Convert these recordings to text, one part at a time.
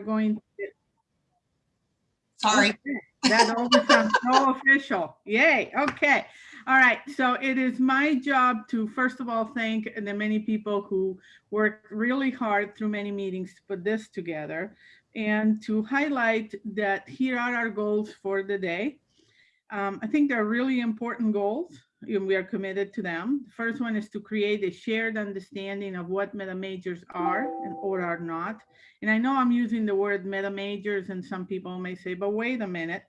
going, to Sorry. That always sounds so official. Yay, okay. All right, so it is my job to, first of all, thank the many people who worked really hard through many meetings to put this together and to highlight that here are our goals for the day. Um, I think they're really important goals and we are committed to them. The first one is to create a shared understanding of what meta majors are and or are not. And I know I'm using the word meta majors and some people may say, but wait a minute,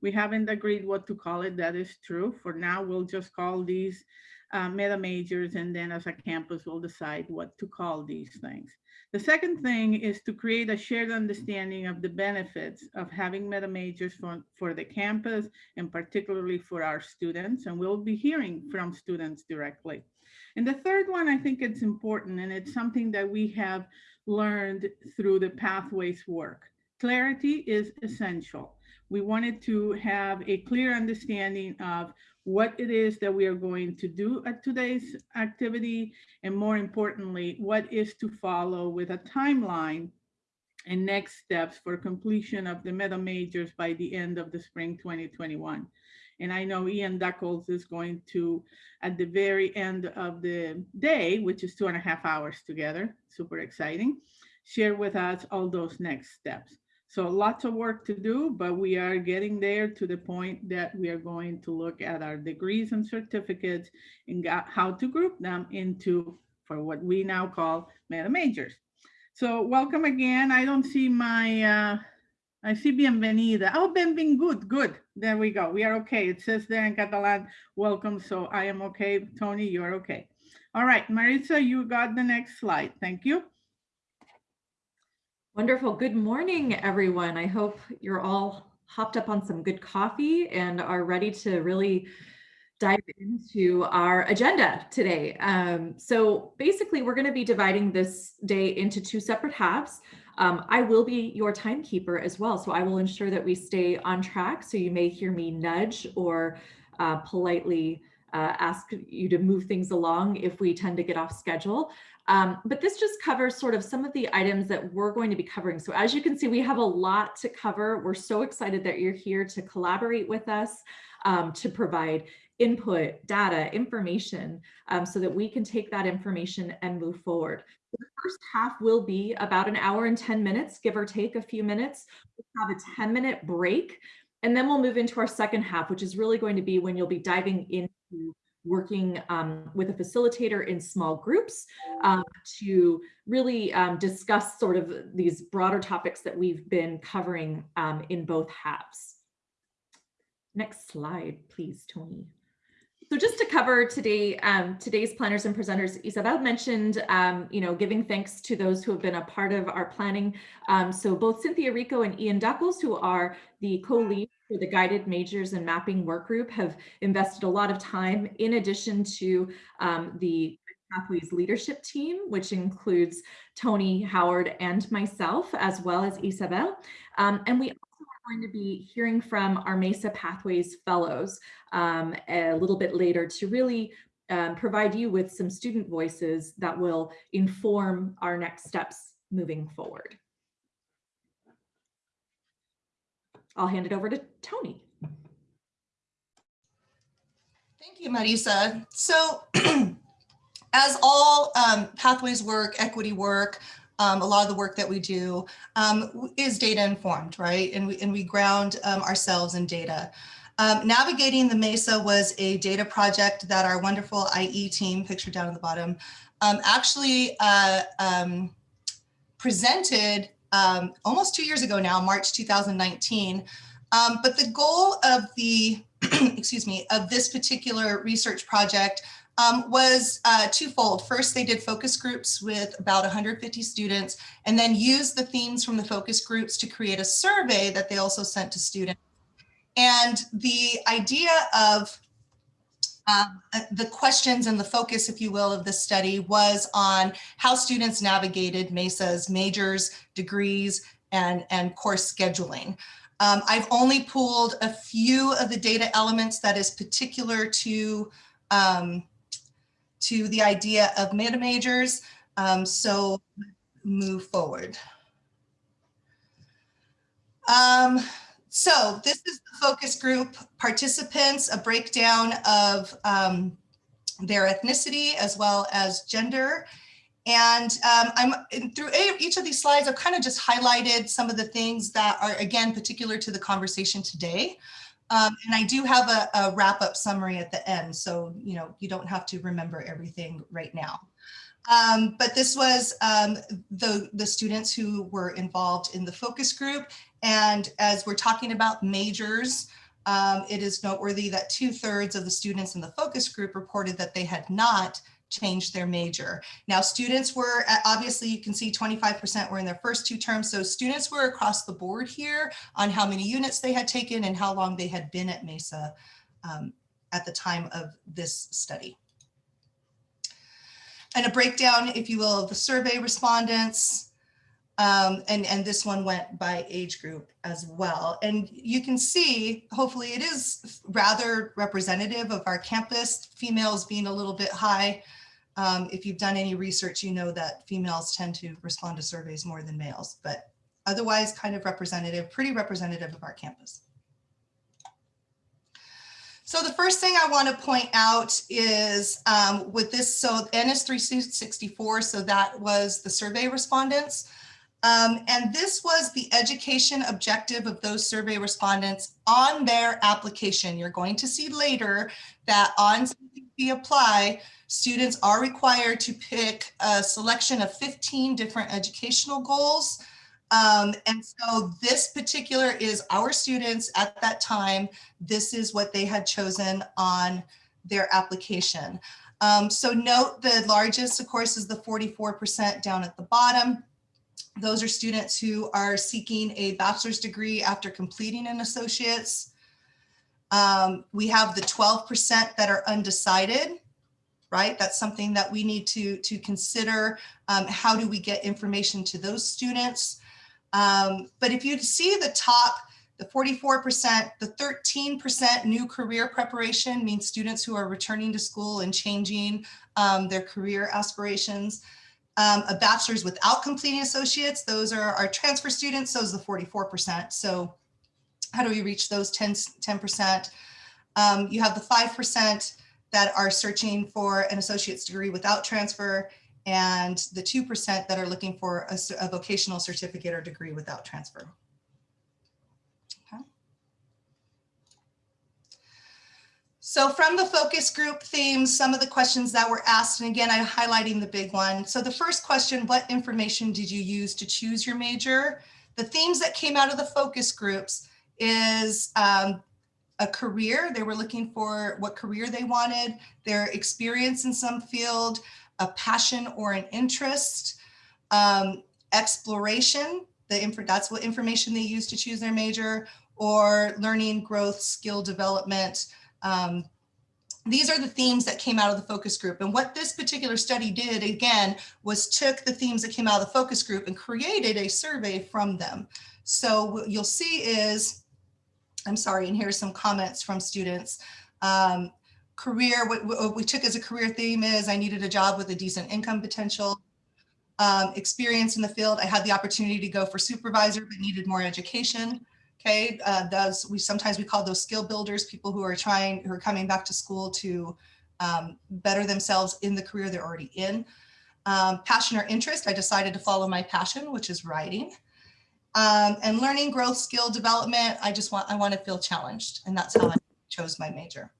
we haven't agreed what to call it. That is true. For now, we'll just call these uh, meta majors and then as a campus, we'll decide what to call these things. The second thing is to create a shared understanding of the benefits of having meta majors for, for the campus and particularly for our students. And we'll be hearing from students directly. And the third one, I think it's important and it's something that we have learned through the pathways work. Clarity is essential. We wanted to have a clear understanding of what it is that we are going to do at today's activity, and more importantly, what is to follow with a timeline and next steps for completion of the meta majors by the end of the spring 2021. And I know Ian Duckles is going to, at the very end of the day, which is two and a half hours together, super exciting, share with us all those next steps. So lots of work to do, but we are getting there to the point that we are going to look at our degrees and certificates and how to group them into for what we now call meta majors. So welcome again. I don't see my, uh, I see bienvenida. Oh, good. Good. There we go. We are okay. It says there in Catalan, welcome. So I am okay. Tony, you're okay. All right, Marisa, you got the next slide. Thank you. Wonderful. Good morning, everyone. I hope you're all hopped up on some good coffee and are ready to really dive into our agenda today. Um, so basically, we're going to be dividing this day into two separate halves. Um, I will be your timekeeper as well, so I will ensure that we stay on track. So you may hear me nudge or uh, politely uh, ask you to move things along if we tend to get off schedule. Um, but this just covers sort of some of the items that we're going to be covering. So as you can see, we have a lot to cover. We're so excited that you're here to collaborate with us, um, to provide input, data, information, um, so that we can take that information and move forward. The first half will be about an hour and 10 minutes, give or take a few minutes. We'll have a 10 minute break, and then we'll move into our second half, which is really going to be when you'll be diving into working um, with a facilitator in small groups um, to really um, discuss sort of these broader topics that we've been covering um, in both halves. Next slide, please, Tony. So just to cover today, um, today's planners and presenters, Isabel mentioned, um, you know, giving thanks to those who have been a part of our planning. So both Cynthia Rico and Ian Duckles, who are the co-lead for the guided majors and mapping work group, have invested a lot of time in addition to um, the Pathways leadership team, which includes Tony, Howard, and myself, as well as Isabel. Um, and we also are going to be hearing from our MESA Pathways Fellows um, a little bit later to really um, provide you with some student voices that will inform our next steps moving forward. I'll hand it over to Tony. Thank you, Marisa. So as all um, pathways work, equity work, um, a lot of the work that we do um, is data informed, right? And we, and we ground um, ourselves in data. Um, navigating the MESA was a data project that our wonderful IE team, pictured down at the bottom, um, actually uh, um, almost two years ago now, March 2019. but the goal of the, excuse me, of this particular research project um, was uh, twofold. First, they did focus groups with about 150 students and then used the themes from the focus groups to create a survey that they also sent to students. And the idea of um, uh, the questions and the focus, if you will, of the study was on how students navigated MESA's majors, degrees, and, and course scheduling. Um, I've only pulled a few of the data elements that is particular to um, to the idea of meta majors. Um, so move forward. Um, so this is the focus group participants, a breakdown of um, their ethnicity as well as gender. And um, I'm through each of these slides, I've kind of just highlighted some of the things that are again particular to the conversation today. Um, and I do have a, a wrap up summary at the end, so you know you don't have to remember everything right now. Um, but this was um, the the students who were involved in the focus group, and as we're talking about majors, um, it is noteworthy that two thirds of the students in the focus group reported that they had not changed their major. Now, students were, uh, obviously, you can see 25% were in their first two terms. So students were across the board here on how many units they had taken and how long they had been at Mesa um, at the time of this study. And a breakdown, if you will, of the survey respondents. Um, and, and this one went by age group as well. And you can see, hopefully it is rather representative of our campus, females being a little bit high. Um, if you've done any research, you know that females tend to respond to surveys more than males, but otherwise kind of representative, pretty representative of our campus. So the first thing I want to point out is um, with this, so N is 364, so that was the survey respondents. Um, and this was the education objective of those survey respondents on their application. You're going to see later that on CCC Apply, students are required to pick a selection of 15 different educational goals. Um, and so this particular is our students at that time. This is what they had chosen on their application. Um, so note the largest, of course, is the 44% down at the bottom. Those are students who are seeking a bachelor's degree after completing an associate's. Um, we have the 12% that are undecided, right? That's something that we need to, to consider. Um, how do we get information to those students? Um, but if you see the top, the 44%, the 13% new career preparation means students who are returning to school and changing um, their career aspirations. Um, a bachelor's without completing associates, those are our transfer students, those are the 44%. So how do we reach those 10, 10%? Um, you have the 5% that are searching for an associate's degree without transfer and the 2% that are looking for a, a vocational certificate or degree without transfer. Okay. So from the focus group themes, some of the questions that were asked, and again, I'm highlighting the big one. So the first question, what information did you use to choose your major? The themes that came out of the focus groups is um, a career. They were looking for what career they wanted, their experience in some field, a passion or an interest, um, exploration, the that's what information they used to choose their major, or learning, growth, skill development, um, these are the themes that came out of the focus group. And what this particular study did, again, was took the themes that came out of the focus group and created a survey from them. So what you'll see is, I'm sorry, and here's some comments from students. Um, career, what, what, we took as a career theme is I needed a job with a decent income potential. Um, experience in the field, I had the opportunity to go for supervisor, but needed more education. Okay, uh, those we sometimes we call those skill builders, people who are trying, who are coming back to school to um, better themselves in the career they're already in. Um, passion or interest, I decided to follow my passion, which is writing. Um, and learning, growth, skill development, I just want, I want to feel challenged. And that's how I chose my major.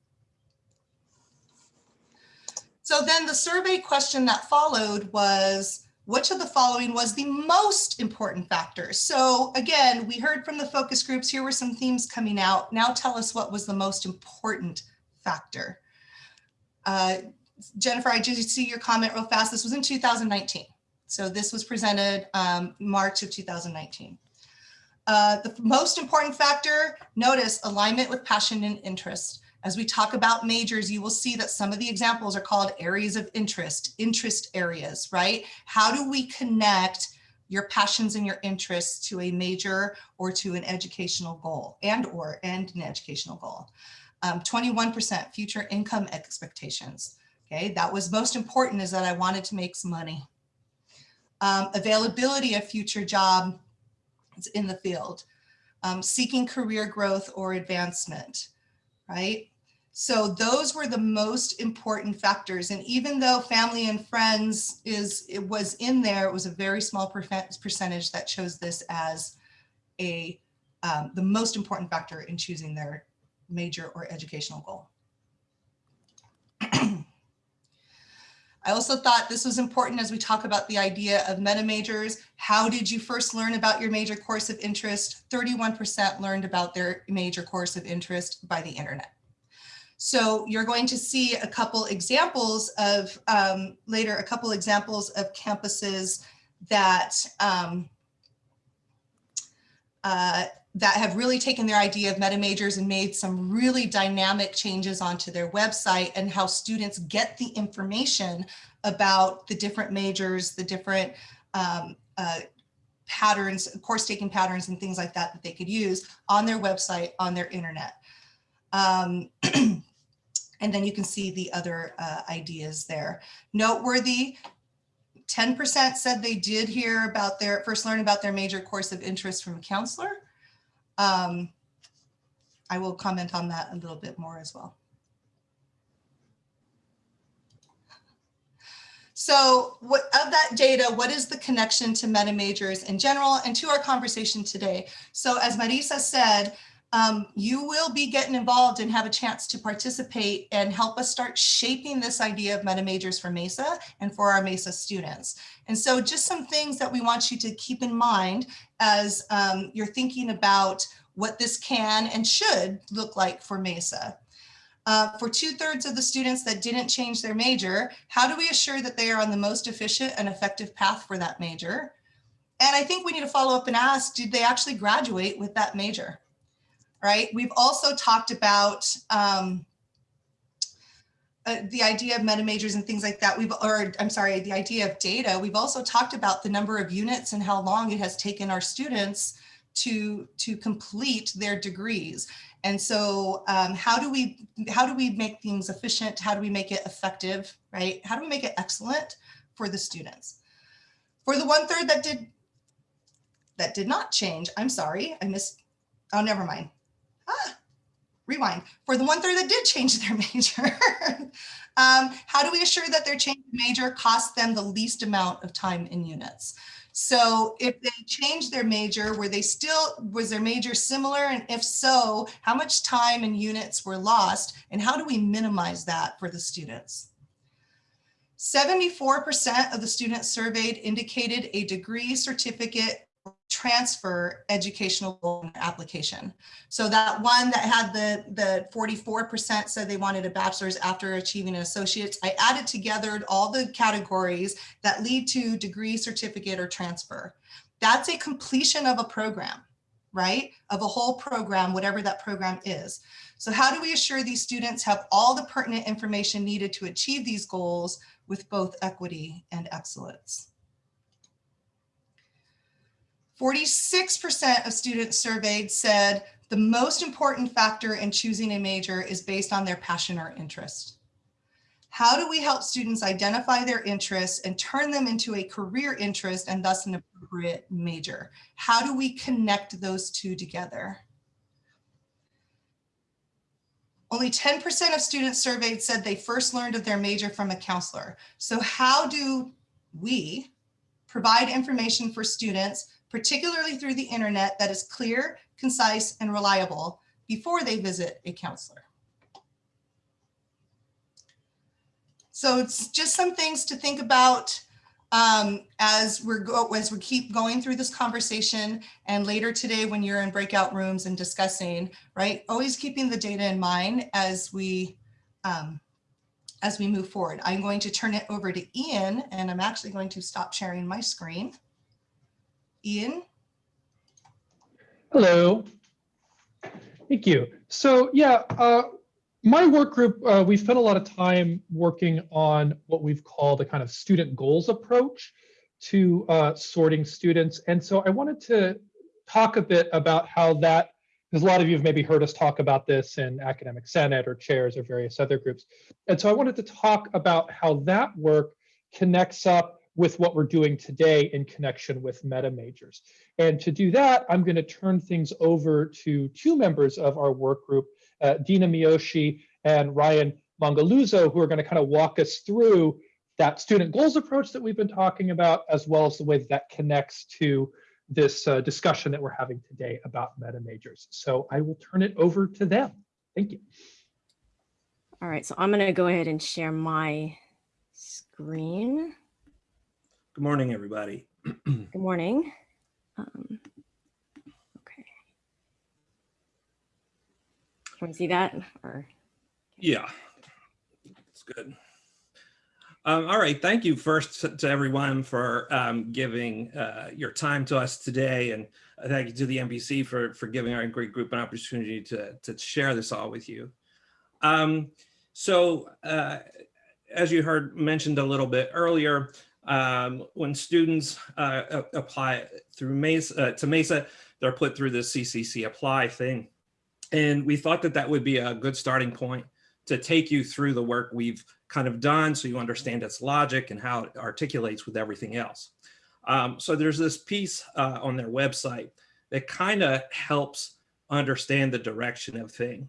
So then the survey question that followed was, which of the following was the most important factor? So again, we heard from the focus groups, here were some themes coming out. Now tell us what was the most important factor. Uh, Jennifer, I just see your comment real fast. This was in 2019. So this was presented um, March of 2019. Uh, the most important factor, notice alignment with passion and interest. As we talk about majors, you will see that some of the examples are called areas of interest, interest areas, right? How do we connect your passions and your interests to a major or to an educational goal and or and an educational goal? 21% um, future income expectations. Okay, that was most important is that I wanted to make some money. Um, availability of future job in the field. um, seeking career growth or advancement, right? So those were the most important factors. And even though family and friends is, it was in there, it was a very small percentage that chose this as a, um, the most important factor in choosing their major or educational goal. I also thought this was important as we talk about the idea of meta majors. How did you first learn about your major course of interest? 31% learned about their major course of interest by the internet. So you're going to see a couple examples of um, later, a couple examples of campuses that um, uh, that have really taken their idea of meta majors and made some really dynamic changes onto their website and how students get the information about the different majors, the different um, uh, patterns, course taking patterns and things like that that they could use on their website, on their internet. Um, and then you can see the other uh, ideas there. Noteworthy, 10% said they did hear about their, first learn about their major course of interest from a counselor. Um, I will comment on that a little bit more as well. So what of that data, what is the connection to meta majors in general and to our conversation today? So as Marisa said, um, you will be getting involved and have a chance to participate and help us start shaping this idea of meta majors for MESA and for our MESA students. And so just some things that we want you to keep in mind as um, you're thinking about what this can and should look like for MESA. Uh, for two thirds of the students that didn't change their major, how do we assure that they are on the most efficient and effective path for that major? And I think we need to follow up and ask, did they actually graduate with that major? Right? We've also talked about um, uh, the idea of meta majors and things like that. We've, or I'm sorry, the idea of data. We've also talked about the number of units and how long it has taken our students to to complete their degrees. And so, um, how do we how do we make things efficient? How do we make it effective? Right? How do we make it excellent for the students? For the one third that did that did not change, I'm sorry, I missed. Oh, never mind rewind, for the one third that did change their major, um, how do we assure that their change major cost them the least amount of time in units? So if they changed their major, were they still, was their major similar? And if so, how much time and units were lost? And how do we minimize that for the students? 74% of the students surveyed indicated a degree, certificate, transfer educational application. So that one that had the, the 44% said they wanted a bachelor's after achieving an associate's, I added together all the categories that lead to degree, certificate, or transfer. That's a completion of a program, right? Of a whole program, whatever that program is. So how do we assure these students have all the pertinent information needed to achieve these goals with both equity and excellence? 46% of students surveyed said the most important factor in choosing a major is based on their passion or interest. How do we help students identify their interests and turn them into a career interest and thus an appropriate major? How do we connect those two together? Only 10% of students surveyed said they first learned of their major from a counselor. So how do we provide information for students particularly through the internet that is clear, concise, and reliable before they visit a counselor. So it's just some things to think about um, as we're go as we keep going through this conversation and later today when you're in breakout rooms and discussing, right? Always keeping the data in mind as we um, as we move forward. I'm going to turn it over to Ian and I'm actually going to stop sharing my screen. Ian? Hello. Thank you. So yeah, uh, my work group, uh, we spent a lot of time working on what we've called a kind of student goals approach to uh, sorting students. And so I wanted to talk a bit about how that, because a lot of you have maybe heard us talk about this in Academic Senate or chairs or various other groups. And so I wanted to talk about how that work connects up with what we're doing today in connection with meta majors. And to do that, I'm going to turn things over to two members of our work group, uh, Dina Miyoshi and Ryan Mangaluzo, who are going to kind of walk us through that student goals approach that we've been talking about, as well as the way that, that connects to this uh, discussion that we're having today about meta majors. So I will turn it over to them. Thank you. All right, so I'm going to go ahead and share my screen. Good morning, everybody. Good morning. Um, okay. Want to see that or? Yeah, it's good. Um, all right, thank you first to, to everyone for um, giving uh, your time to us today, and uh, thank you to the NBC for for giving our great group an opportunity to to share this all with you. Um, so, uh, as you heard mentioned a little bit earlier, um, when students uh, apply through Mesa uh, to Mesa, they're put through the CCC apply thing, and we thought that that would be a good starting point to take you through the work we've kind of done so you understand its logic and how it articulates with everything else. Um, so there's this piece uh, on their website that kind of helps understand the direction of thing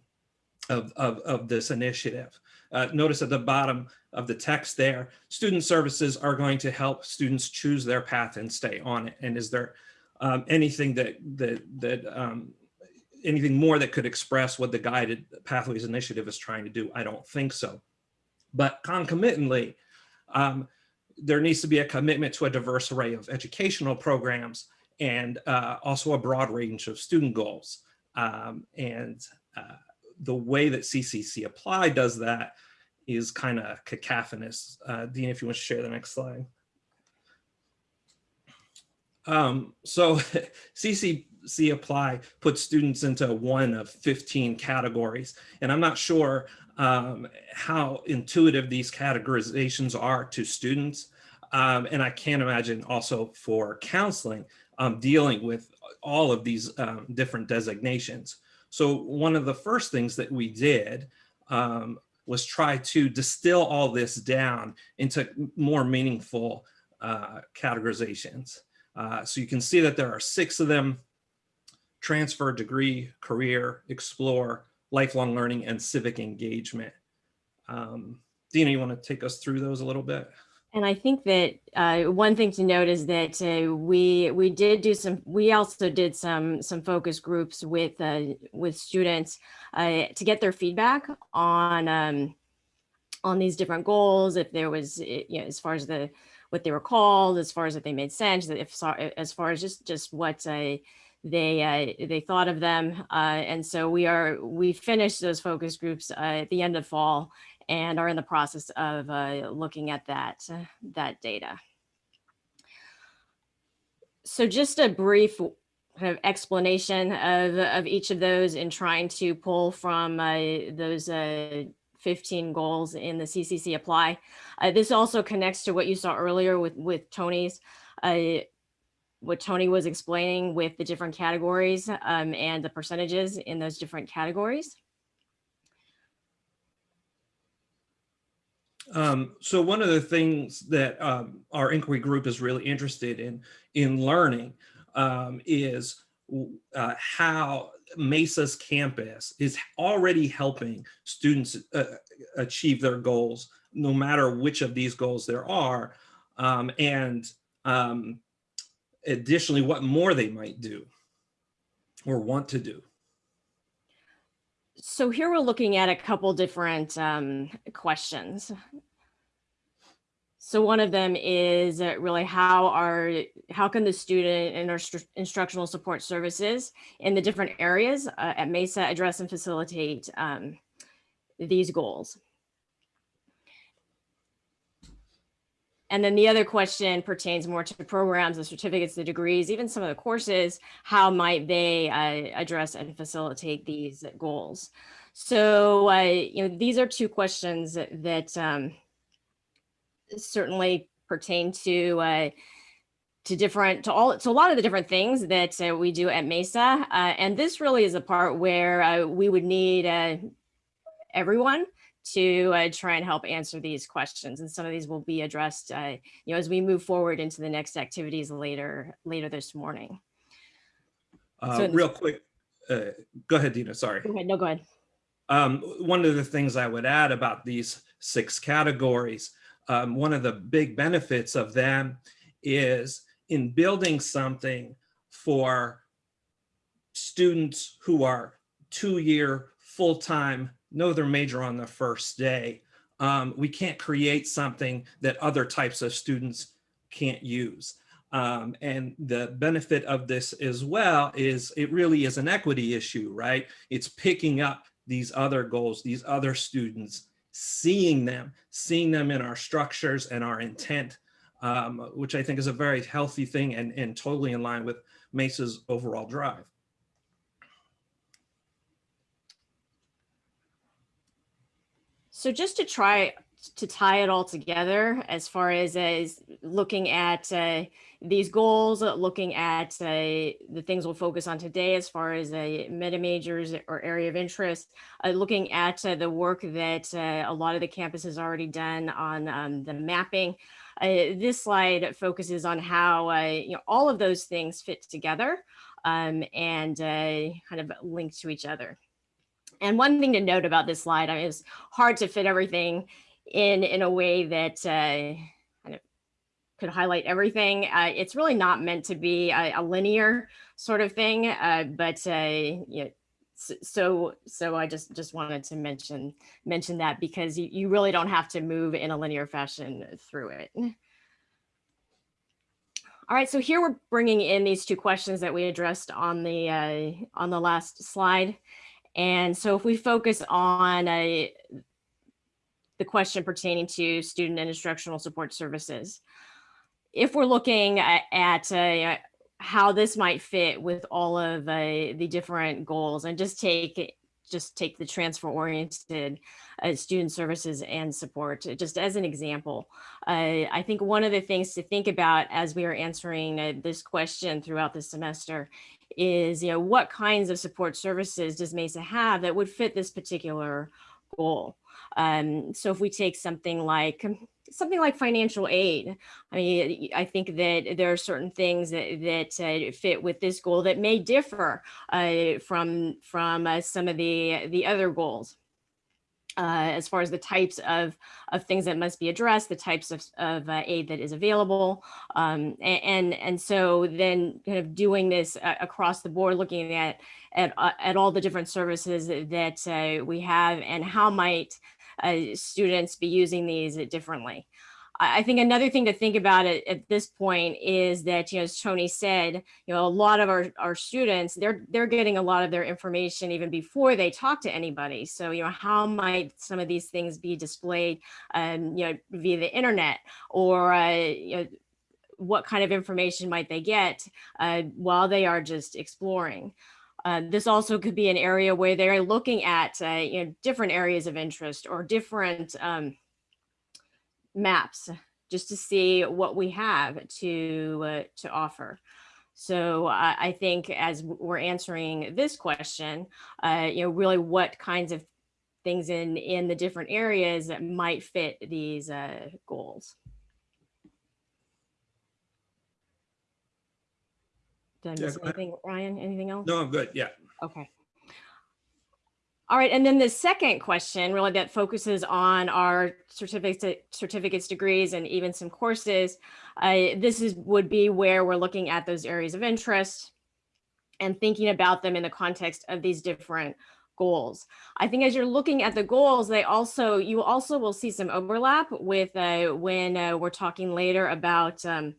of, of, of this initiative. Uh, notice at the bottom of the text there, student services are going to help students choose their path and stay on it. And is there um, anything that, that, that um, anything more that could express what the Guided Pathways Initiative is trying to do? I don't think so. But concomitantly, um, there needs to be a commitment to a diverse array of educational programs and uh, also a broad range of student goals. Um, and uh, the way that CCC Apply does that is kind of cacophonous. Uh, Dean, if you want to share the next slide. Um, so CCC Apply puts students into one of 15 categories, and I'm not sure um, how intuitive these categorizations are to students. Um, and I can't imagine also for counseling um, dealing with all of these um, different designations. So one of the first things that we did um, was try to distill all this down into more meaningful uh, categorizations. Uh, so you can see that there are six of them, transfer, degree, career, explore, lifelong learning, and civic engagement. Um, Dina, you want to take us through those a little bit? And I think that uh, one thing to note is that uh, we we did do some. We also did some some focus groups with uh, with students uh, to get their feedback on um, on these different goals. If there was, you know, as far as the what they were called, as far as if they made sense, if as far as just just what uh, they uh, they thought of them. and so we are we finished those focus groups at the end of fall and are in the process of uh, looking at that, uh, that data. So just a brief kind of explanation of, of each of those in trying to pull from uh, those uh, 15 goals in the CCC apply. Uh, this also connects to what you saw earlier with, with Tony's, uh, what Tony was explaining with the different categories um, and the percentages in those different categories. Um, so one of the things that um, our inquiry group is really interested in in learning um, is uh, how Mesa's campus is already helping students uh, achieve their goals, no matter which of these goals there are, um, and um, additionally, what more they might do or want to do. So here we're looking at a couple different um, questions. So one of them is uh, really how are how can the student and our instructional support services in the different areas uh, at Mesa address and facilitate um, these goals? And then the other question pertains more to the programs, the certificates, the degrees, even some of the courses, how might they uh, address and facilitate these goals? So, uh, you know, these are two questions that, um, certainly pertain to uh, to different to all to a lot of the different things that uh, we do at Mesa. Uh, and this really is a part where uh, we would need uh, everyone to uh, try and help answer these questions. And some of these will be addressed, uh, you know, as we move forward into the next activities later, later this morning. Uh, So- real quick, uh, go ahead, Dina, sorry. Go ahead, no, go ahead. Um, one of the things I would add about these six categories, um, one of the big benefits of them is in building something for students who are two-year, full-time, know their major on the first day. Um, we can't create something that other types of students can't use. Um, and the benefit of this as well is it really is an equity issue, right? It's picking up these other goals, these other students, seeing them, seeing them in our structures and our intent, um, which I think is a very healthy thing and, and totally in line with Mesa's overall drive. So just to try to tie it all together as far as, as looking at uh, these goals, looking at uh, the things we'll focus on today as far as uh, meta majors or area of interest, uh, looking at uh, the work that uh, a lot of the campus has already done on um, the mapping. Uh, this slide focuses on how you know all of those things fit together um, and kind of link to each other. And one thing to note about this slide, I mean, it's hard to fit everything in in a way that uh, kind of could highlight everything. Uh, it's really not meant to be a, a linear sort of thing, uh, but uh, you know, so so I just just wanted to mention mention that because you, you really don't have to move in a linear fashion through it. All right, so here we're bringing in these two questions that we addressed on the uh, on the last slide. And so if we focus on uh, the question pertaining to student and instructional support services, if we're looking at, at uh, how this might fit with all of uh, the different goals and just take just take the transfer oriented uh, student services and support just as an example. Uh, I think one of the things to think about as we are answering uh, this question throughout the semester is, you know, what kinds of support services does MESA have that would fit this particular goal? Um, so if we take something like something like financial aid, I mean, I think that there are certain things that, that uh, fit with this goal that may differ uh, from from uh, some of the the other goals. Uh, as far as the types of, of things that must be addressed, the types of, of uh, aid that is available. Um, and, and, so then kind of doing this uh, across the board, looking at, at, at all the different services that we have and how might uh, students be using these differently. I think another thing to think about it at this point is that, you know, as Tony said, you know, a lot of our, our students, they're, they're getting a lot of their information even before they talk to anybody. So, you know, how might some of these things be displayed, um, you know, via the internet or, uh, you know, what kind of information might they get uh, while they are just exploring? Uh, this also could be an area where they're looking at uh, you know different areas of interest or different um, maps just to see what we have to uh, to offer. So I, I think as we're answering this question, uh, you know, really what kinds of things in in the different areas that might fit these uh, goals. Did I Yeah, miss go ahead. anything, Ryan? Anything else? No, I'm good. Yeah. Okay. All right, and then the second question really that focuses on our certificates, certificates, degrees, and even some courses. Uh, this is would be where we're looking at those areas of interest and thinking about them in the context of these different goals. I think as you're looking at the goals, they also you also will see some overlap with uh, when uh, we're talking later about um,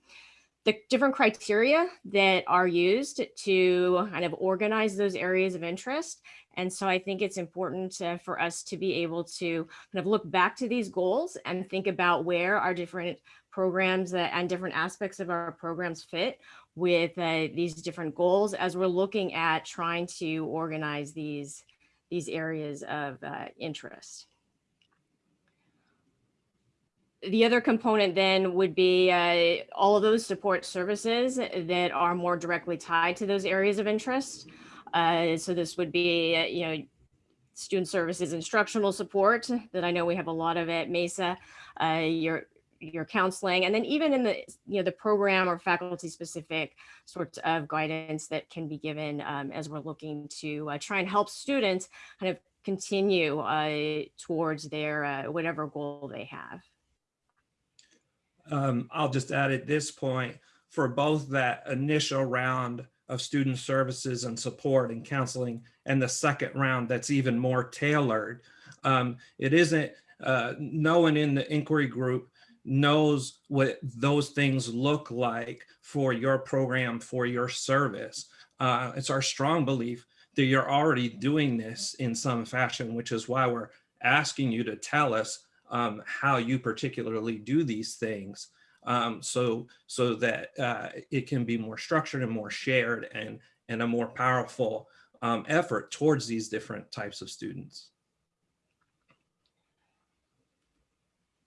the different criteria that are used to kind of organize those areas of interest. And so I think it's important uh, for us to be able to kind of look back to these goals and think about where our different programs uh, and different aspects of our programs fit with uh, these different goals as we're looking at trying to organize these, these areas of uh, interest the other component then would be uh, all of those support services that are more directly tied to those areas of interest. Uh, so this would be, uh, you know, student services instructional support that I know we have a lot of at Mesa, uh, your your counseling, and then even in the you know the program or faculty specific sorts of guidance that can be given um, as we're looking to uh, try and help students kind of continue uh, towards their whatever goal they have. Um, I'll just add at this point, for both that initial round of student services and support and counseling and the second round that's even more tailored, um, it isn't, uh, no one in the inquiry group knows what those things look like for your program, for your service. Uh, it's our strong belief that you're already doing this in some fashion, which is why we're asking you to tell us um, how you particularly do these things um, so, so that uh, it can be more structured and more shared and, and a more powerful um, effort towards these different types of students.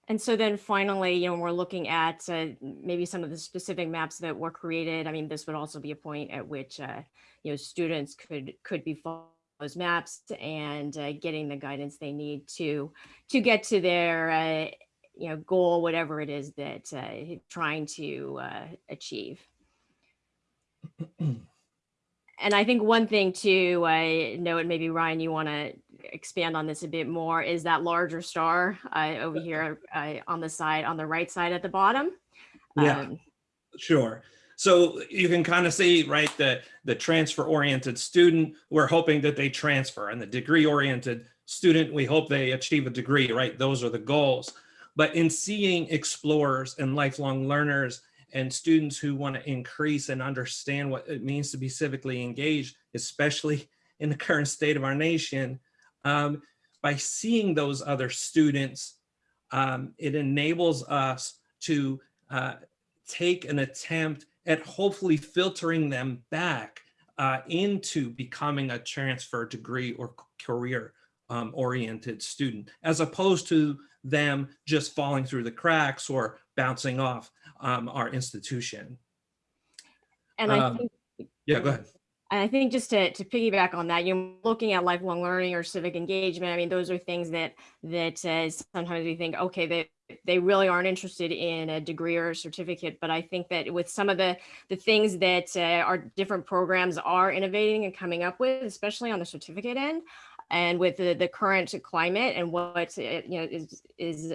And so then finally, you know, we're looking at uh, maybe some of the specific maps that were created. I mean, this would also be a point at which, uh, you know, students could could be following those maps and uh, getting the guidance they need to to get to their, uh, you know, goal, whatever it is that uh, trying to uh, achieve. And I think one thing to uh, note, maybe Ryan, you want to expand on this a bit more, is that larger star uh, over here uh, on the side, on the right side at the bottom. Yeah. Um, Sure. So you can kind of see, right, the, the transfer oriented student, we're hoping that they transfer and the degree oriented student, we hope they achieve a degree, right? Those are the goals. But in seeing explorers and lifelong learners and students who want to increase and understand what it means to be civically engaged, especially in the current state of our nation, um, by seeing those other students, um, it enables us to uh, take an attempt at hopefully filtering them back uh, into becoming a transfer degree or career um, oriented student, as opposed to them just falling through the cracks or bouncing off um, our institution. And I Um, think Yeah, go ahead. And I think just to, to piggyback on that, you're looking at lifelong learning or civic engagement. I mean, those are things that that uh, sometimes we think, okay, they they really aren't interested in a degree or a certificate. But I think that with some of the the things that uh, our different programs are innovating and coming up with, especially on the certificate end, and with the, the current climate and what uh, you know is is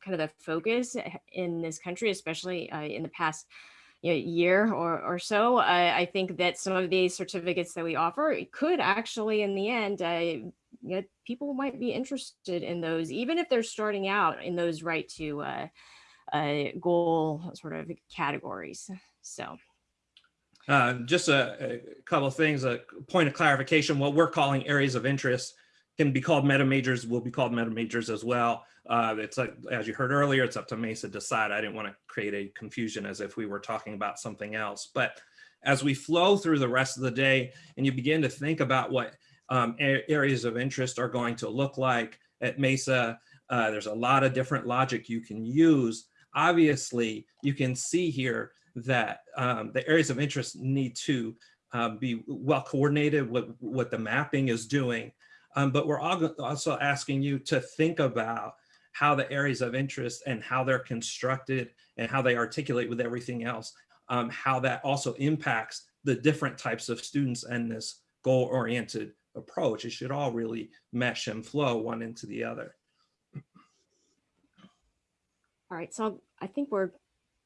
kind of the focus in this country, especially uh, in the past you know, year or, or so, I, I think that some of these certificates that we offer could actually, in the end, uh, you know, people might be interested in those, even if they're starting out in those right to uh, uh, goal sort of categories. So. Uh, just a, a couple of things, a point of clarification, what we're calling areas of interest can be called meta majors, will be called meta majors as well. Uh, it's like, as you heard earlier, it's up to Mesa to decide. I didn't want to create a confusion as if we were talking about something else. But as we flow through the rest of the day and you begin to think about what um, areas of interest are going to look like at Mesa, uh, there's a lot of different logic you can use. Obviously, you can see here that um, the areas of interest need to um, be well coordinated with what the mapping is doing. Um, but we're also asking you to think about how the areas of interest and how they're constructed and how they articulate with everything else, um, how that also impacts the different types of students and this goal-oriented approach. It should all really mesh and flow one into the other. All right, so I think we're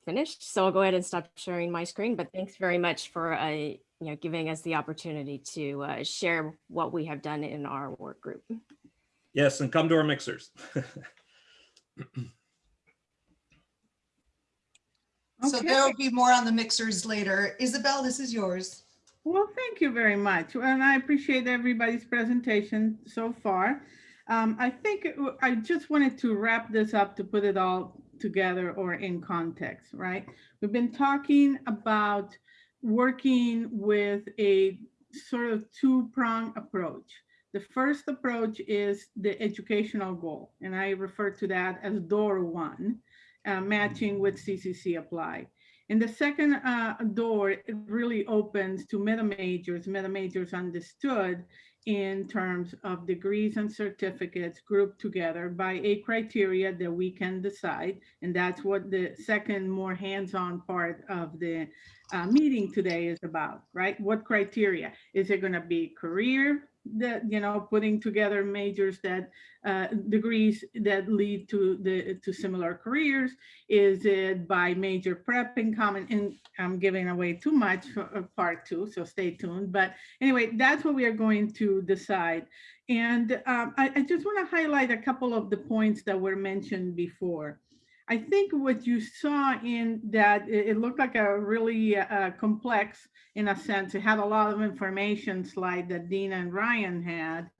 finished. So I'll go ahead and stop sharing my screen, but thanks very much for uh, you know, giving us the opportunity to uh, share what we have done in our work group. Yes, and come to our mixers. So Okay. there will be more on the mixers later. Isabel, this is yours. Well, thank you very much. And I appreciate everybody's presentation so far. Um, I think it w- I just wanted to wrap this up to put it all together or in context, right? We've been talking about working with a sort of two-prong approach. The first approach is the educational goal, and I refer to that as door one, uh, matching with CCC apply. And the second uh, door, really opens to meta majors, meta majors understood in terms of degrees and certificates grouped together by a criteria that we can decide. And that's what the second more hands-on part of the uh, meeting today is about, right? What criteria? Is it going to be career that, you know, putting together majors that uh, degrees that lead to the to similar careers? Is it by major prep in common? And I'm giving away too much for uh, part two, so stay tuned. But anyway, that's what we are going to decide. And um, I, I just want to highlight a couple of the points that were mentioned before. I think what you saw in that, it, looked like a really uh, complex, in a sense, it had a lot of information slide that Dean and Ryan had.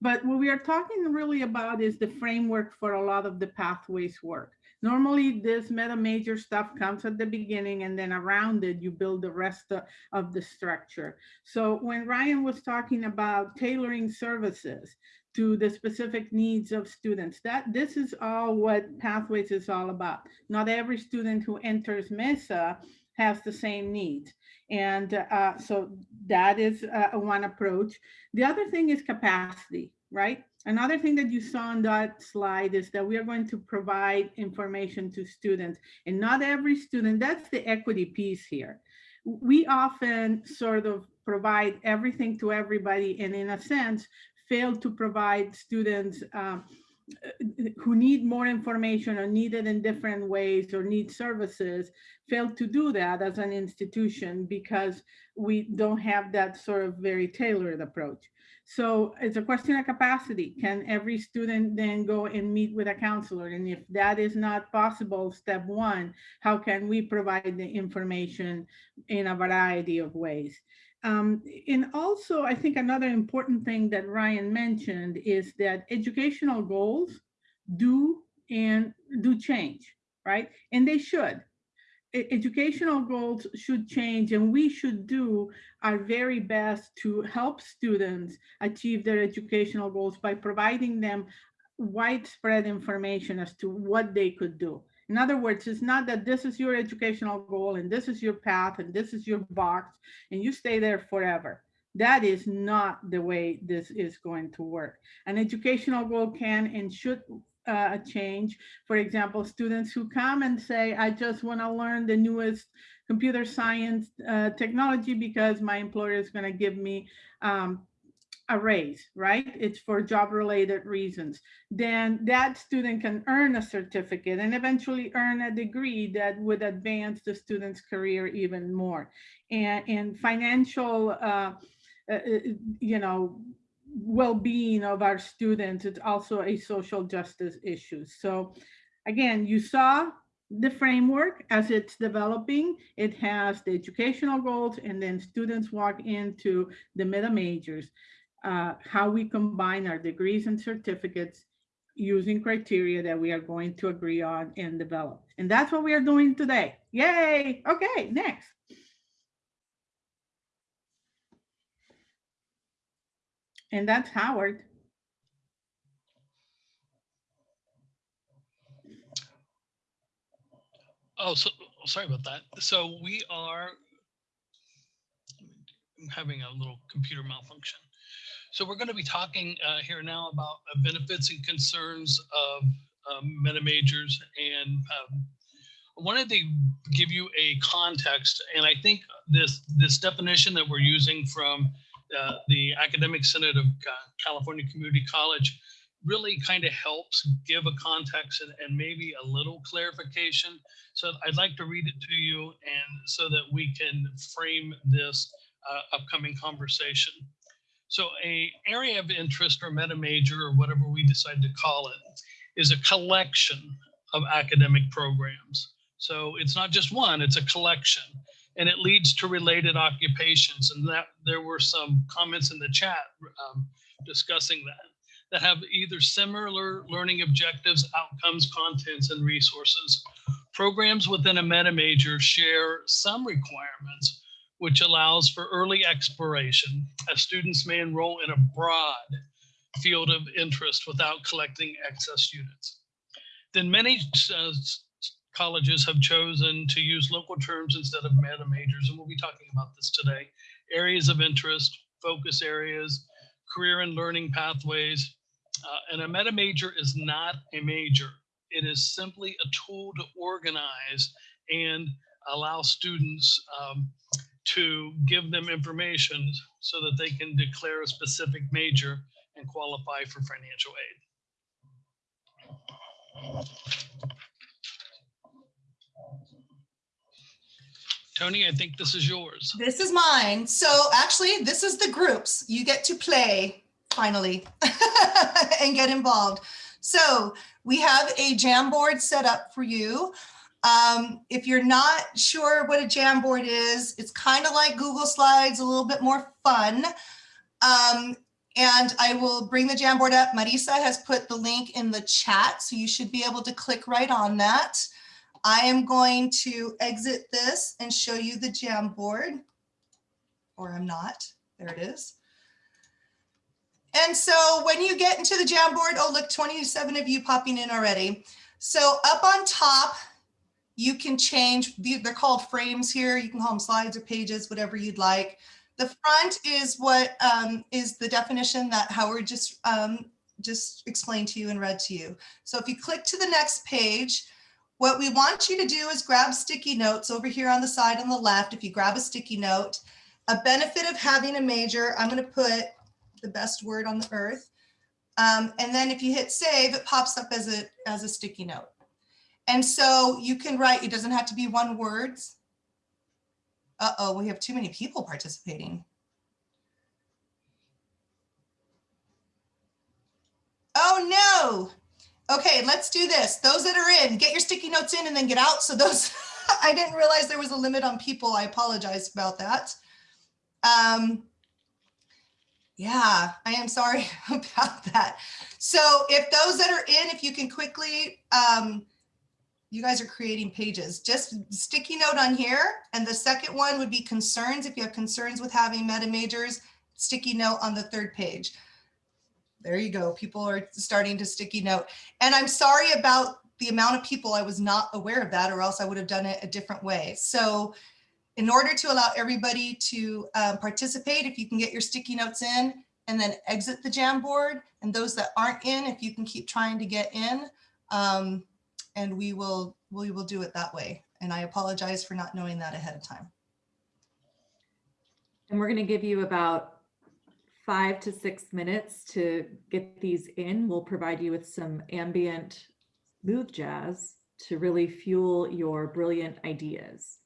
But what we are talking really about is the framework for a lot of the pathways work. Normally, this meta major stuff comes at the beginning and then around it, you build the rest of, of the structure. So when Ryan was talking about tailoring services, to the specific needs of students. That this is all what Pathways is all about. Not every student who enters MESA has the same needs. And uh, so that is uh, one approach. The other thing is capacity, right? Another thing that you saw on that slide is that we are going to provide information to students and not every student, that's the equity piece here. We often sort of provide everything to everybody and in a sense, failed to provide students um, who need more information or need it in different ways or need services failed to do that as an institution because we don't have that sort of very tailored approach. So it's a question of capacity. Can every student then go and meet with a counselor? And if that is not possible, step one, how can we provide the information in a variety of ways? Um, and also, I think another important thing that Ryan mentioned is that educational goals do and do change, right? And they should. E educational goals should change and we should do our very best to help students achieve their educational goals by providing them widespread information as to what they could do. In other words, it's not that this is your educational goal and this is your path and this is your box and you stay there forever. That is not the way this is going to work. An educational goal can and should uh, change. For example, students who come and say, I just want to learn the newest computer science uh, technology because my employer is going to give me um, a raise, right? It's for job related reasons. Then that student can earn a certificate and eventually earn a degree that would advance the student's career even more. And, and financial, uh, uh, you know, well-being of our students, it's also a social justice issue. So again, you saw the framework as it's developing. It has the educational goals and then students walk into the meta majors uh, how we combine our degrees and certificates using criteria that we are going to agree on and develop. And that's what we are doing today. Yay. Okay, next. And that's Howard. Oh, so sorry about that. So we are I'm having a little computer malfunction. So we're going to be talking uh, here now about uh, benefits and concerns of um, meta majors. And um, I wanted to give you a context. And I think this, this definition that we're using from uh, the Academic Senate of California Community College really kind of helps give a context and, and, maybe a little clarification. So I'd like to read it to you and so that we can frame this uh, upcoming conversation. So a area of interest or meta major or whatever we decide to call it is a collection of academic programs. So it's not just one, it's a collection and it leads to related occupations. And that there were some comments in the chat um, discussing that, that have either similar learning objectives, outcomes, contents, and resources. Programs within a meta major share some requirements, which allows for early exploration as students may enroll in a broad field of interest without collecting excess units. Then many uh, colleges have chosen to use local terms instead of meta majors, and we'll be talking about this today. Areas of interest, focus areas, career and learning pathways. Uh, and a meta major is not a major. It is simply a tool to organize and allow students um, to give them information so that they can declare a specific major and qualify for financial aid. Tony, I think this is yours. This is mine. So actually, this is the groups. You get to play finally and get involved. So we have a Jamboard set up for you. Um, if you're not sure what a Jamboard is, it's kind of like Google Slides, a little bit more fun. Um, and I will bring the Jamboard up. Marisa has put the link in the chat, so you should be able to click right on that. I am going to exit this and show you the Jamboard, or I'm not. There it is. And so when you get into the Jamboard, oh, look, 27 of you popping in already. So up on top, you can change, they're called frames here. You can call them slides or pages, whatever you'd like. The front is what um, is the definition that Howard just, um, just explained to you and read to you. So if you click to the next page, what we want you to do is grab sticky notes over here on the side on the left. If you grab a sticky note, a benefit of having a major, I'm going to put the best word on the earth. Um, and then if you hit save, it pops up as a, as a sticky note. And so you can write, it doesn't have to be one words. Uh-oh, we have too many people participating. Oh no. Okay, let's do this. Those that are in, get your sticky notes in and then get out. So those, I didn't realize there was a limit on people. I apologize about that. Um, yeah, I am sorry about that. So if those that are in, if you can quickly, um, you guys are creating pages, just sticky note on here. And the second one would be concerns. If you have concerns with having meta majors, sticky note on the third page. There you go. People are starting to sticky note. And I'm sorry about the amount of people I was not aware of that or else I would have done it a different way. So in order to allow everybody to um, participate, if you can get your sticky notes in and then exit the Jamboard and those that aren't in, if you can keep trying to get in, um, and we will, we will do it that way. And I apologize for not knowing that ahead of time. And we're going to give you about five to six minutes to get these in. We'll provide you with some ambient smooth jazz to really fuel your brilliant ideas.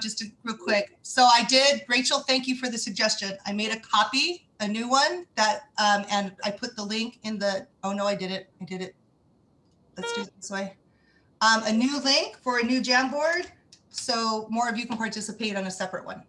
Just real quick. So I did, Rachel, thank you for the suggestion. I made a copy, a new one that, um, and I put the link in the, oh no, I did it. I did it. Let's do it this way. Um, a new link for a new Jamboard. So more of you can participate on a separate one.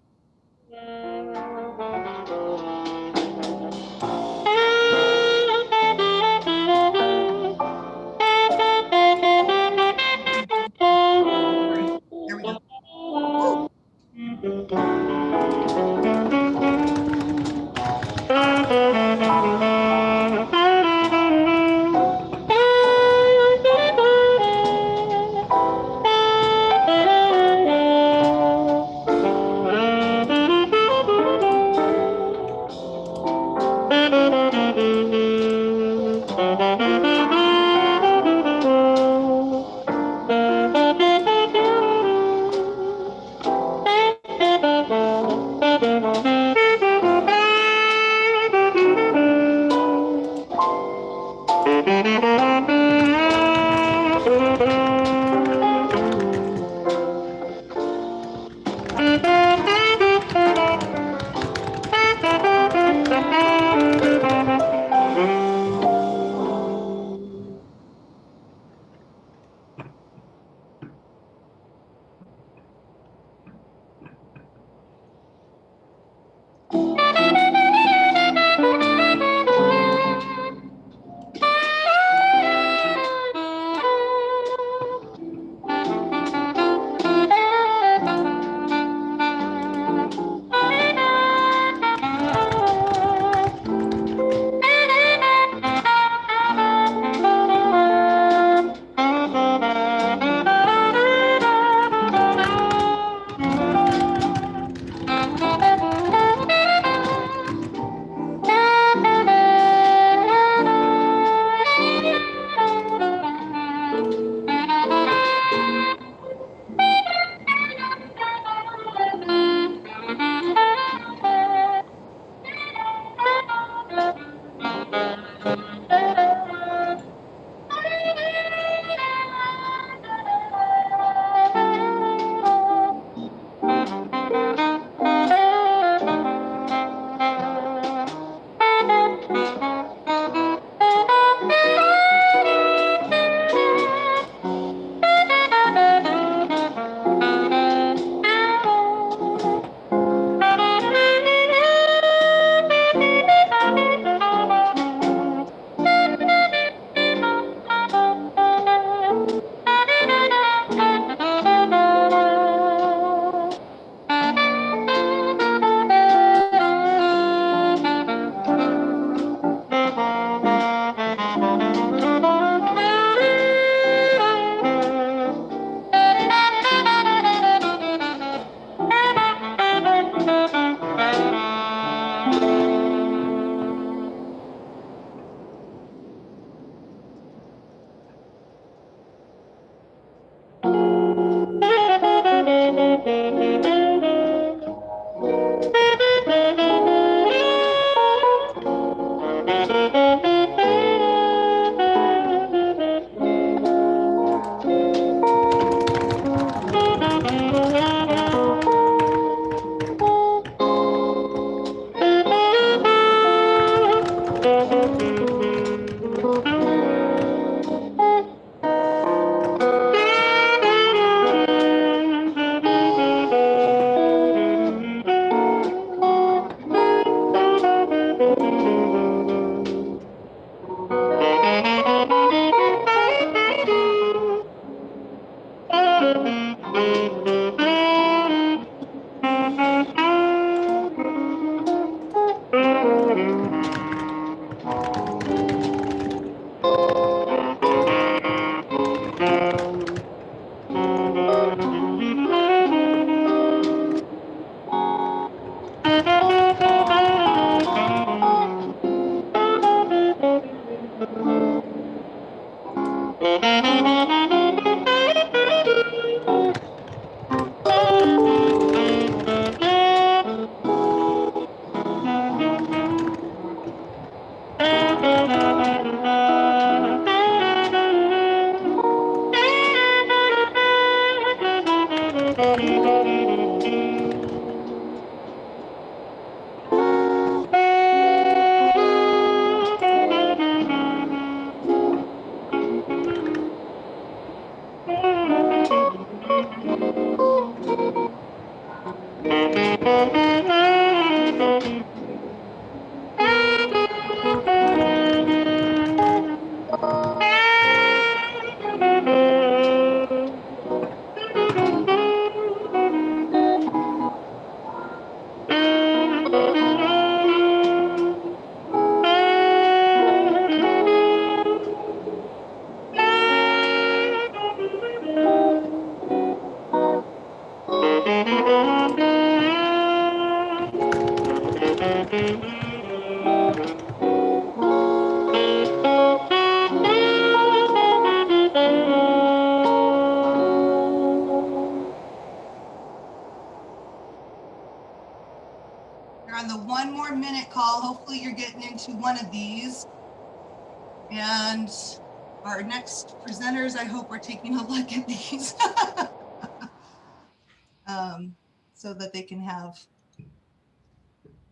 Taking a look at these. um, so that they can have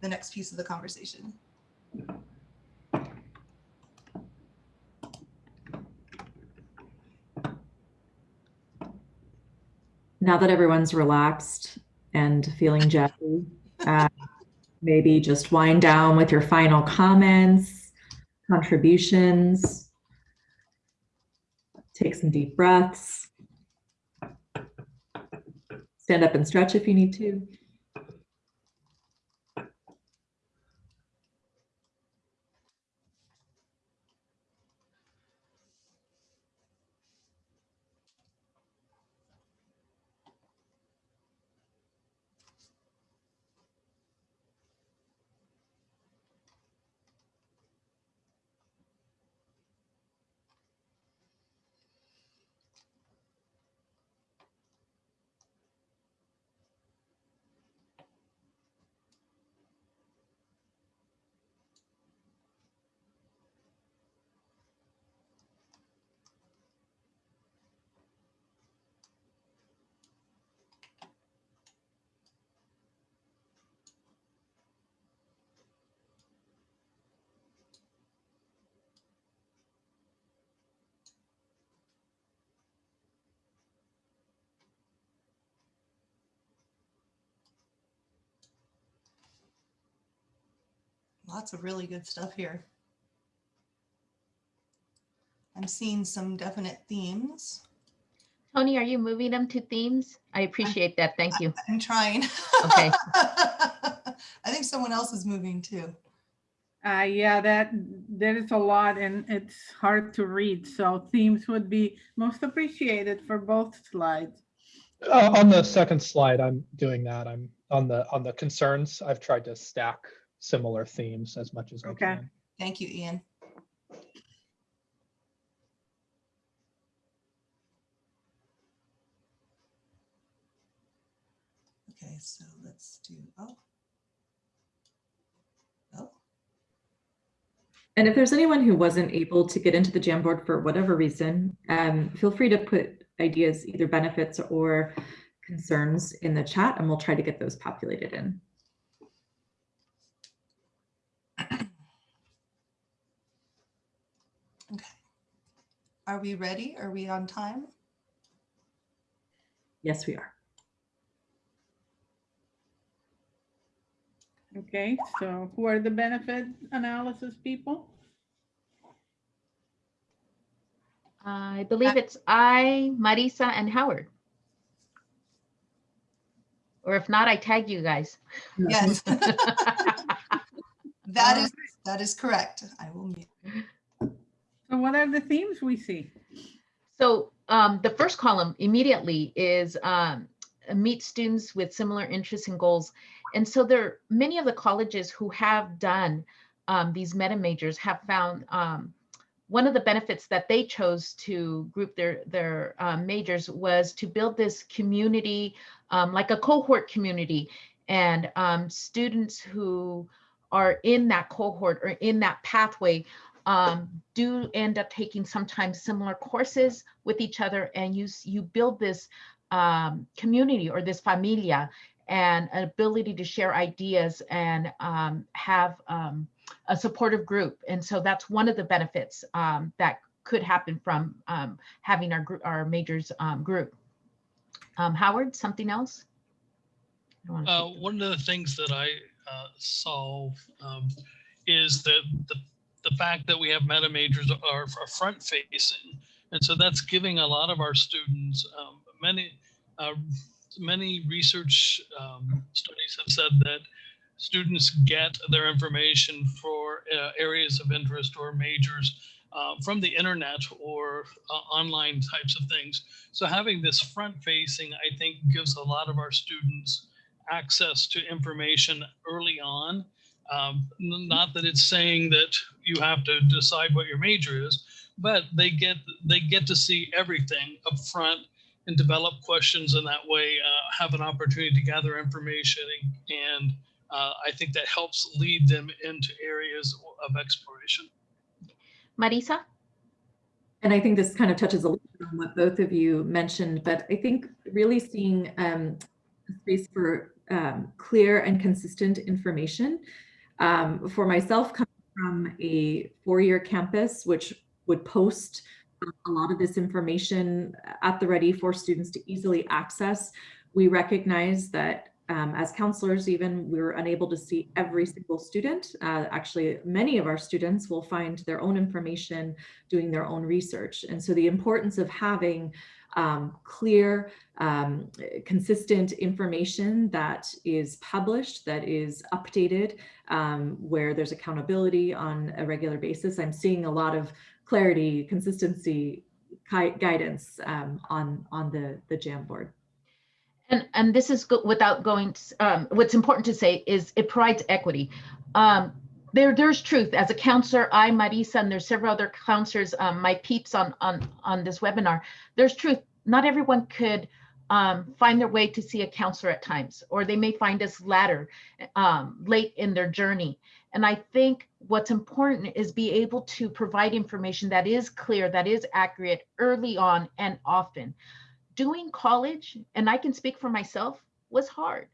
the next piece of the conversation. Now that everyone's relaxed and feeling jetty, uh, maybe just wind down with your final comments, contributions. Take some deep breaths. Stand up and stretch if you need to. Lots of really good stuff here. I'm seeing some definite themes. Tony, are you moving them to themes? I appreciate that. Thank you. I'm trying. Okay. I think someone else is moving too. Uh, yeah, that, there is a lot and it's hard to read. So themes would be most appreciated for both slides. Uh, on the second slide, I'm doing that. I'm on the on the concerns. I've tried to stack similar themes as much as I Okay. can. Thank you, Ian. Okay, so let's do, oh. Oh, And if there's anyone who wasn't able to get into the Jamboard for whatever reason, um, feel free to put ideas, either benefits or concerns in the chat, and we'll try to get those populated in. Are we ready? Are we on time? Yes, we are. Okay, so who are the benefit analysis people? I believe it's I, Marisa, and Howard. Or if not, I tag you guys. Yes. That is, that is correct. I will mute. So what are the themes we see? So um, the first column immediately is um, meet students with similar interests and goals. And so there are many of the colleges who have done um, these meta majors have found um, one of the benefits that they chose to group their their um, majors was to build this community, um, like a cohort community, and students who are in that cohort or in that pathway um, do end up taking sometimes similar courses with each other and you, you build this um, community or this familia and an ability to share ideas and um, have um, a supportive group. And so that's one of the benefits um, that could happen from um, having our, our majors um, group. Um, Howard, something else? I don't wanna Uh, one of the things that I uh, saw um, is that the, the fact that we have meta majors are, are front facing. And so that's giving a lot of our students, um, many, uh, many research um, studies have said that students get their information for uh, areas of interest or majors uh, from the internet or uh, online types of things. So having this front facing, I think gives a lot of our students access to information early on. Um, not that it's saying that you have to decide what your major is, but they get they get to see everything up front and develop questions in that way, uh, have an opportunity to gather information and uh, I think that helps lead them into areas of exploration. Marisa? And I think this kind of touches a little bit on what both of you mentioned, but I think really seeing um, space for um, clear and consistent information. Um, for myself, coming from a four-year campus, which would post a lot of this information at the ready for students to easily access, we recognize that um, as counselors, even we were unable to see every single student. Uh, actually, many of our students will find their own information doing their own research. And so the importance of having um, clear, um, consistent information that is published, that is updated, um, where there's accountability on a regular basis. I'm seeing a lot of clarity, consistency, guidance um, on, on the, the Jamboard. And, and this is without going, to, um, what's important to say is it provides equity. Um, there, there's truth. As a counselor, I, Marisa, and there's several other counselors, um, my peeps on, on, on this webinar, there's truth. Not everyone could um, find their way to see a counselor at times, or they may find us later, um, late in their journey. And I think what's important is be able to provide information that is clear, that is accurate early on and often doing college, and I can speak for myself, was hard.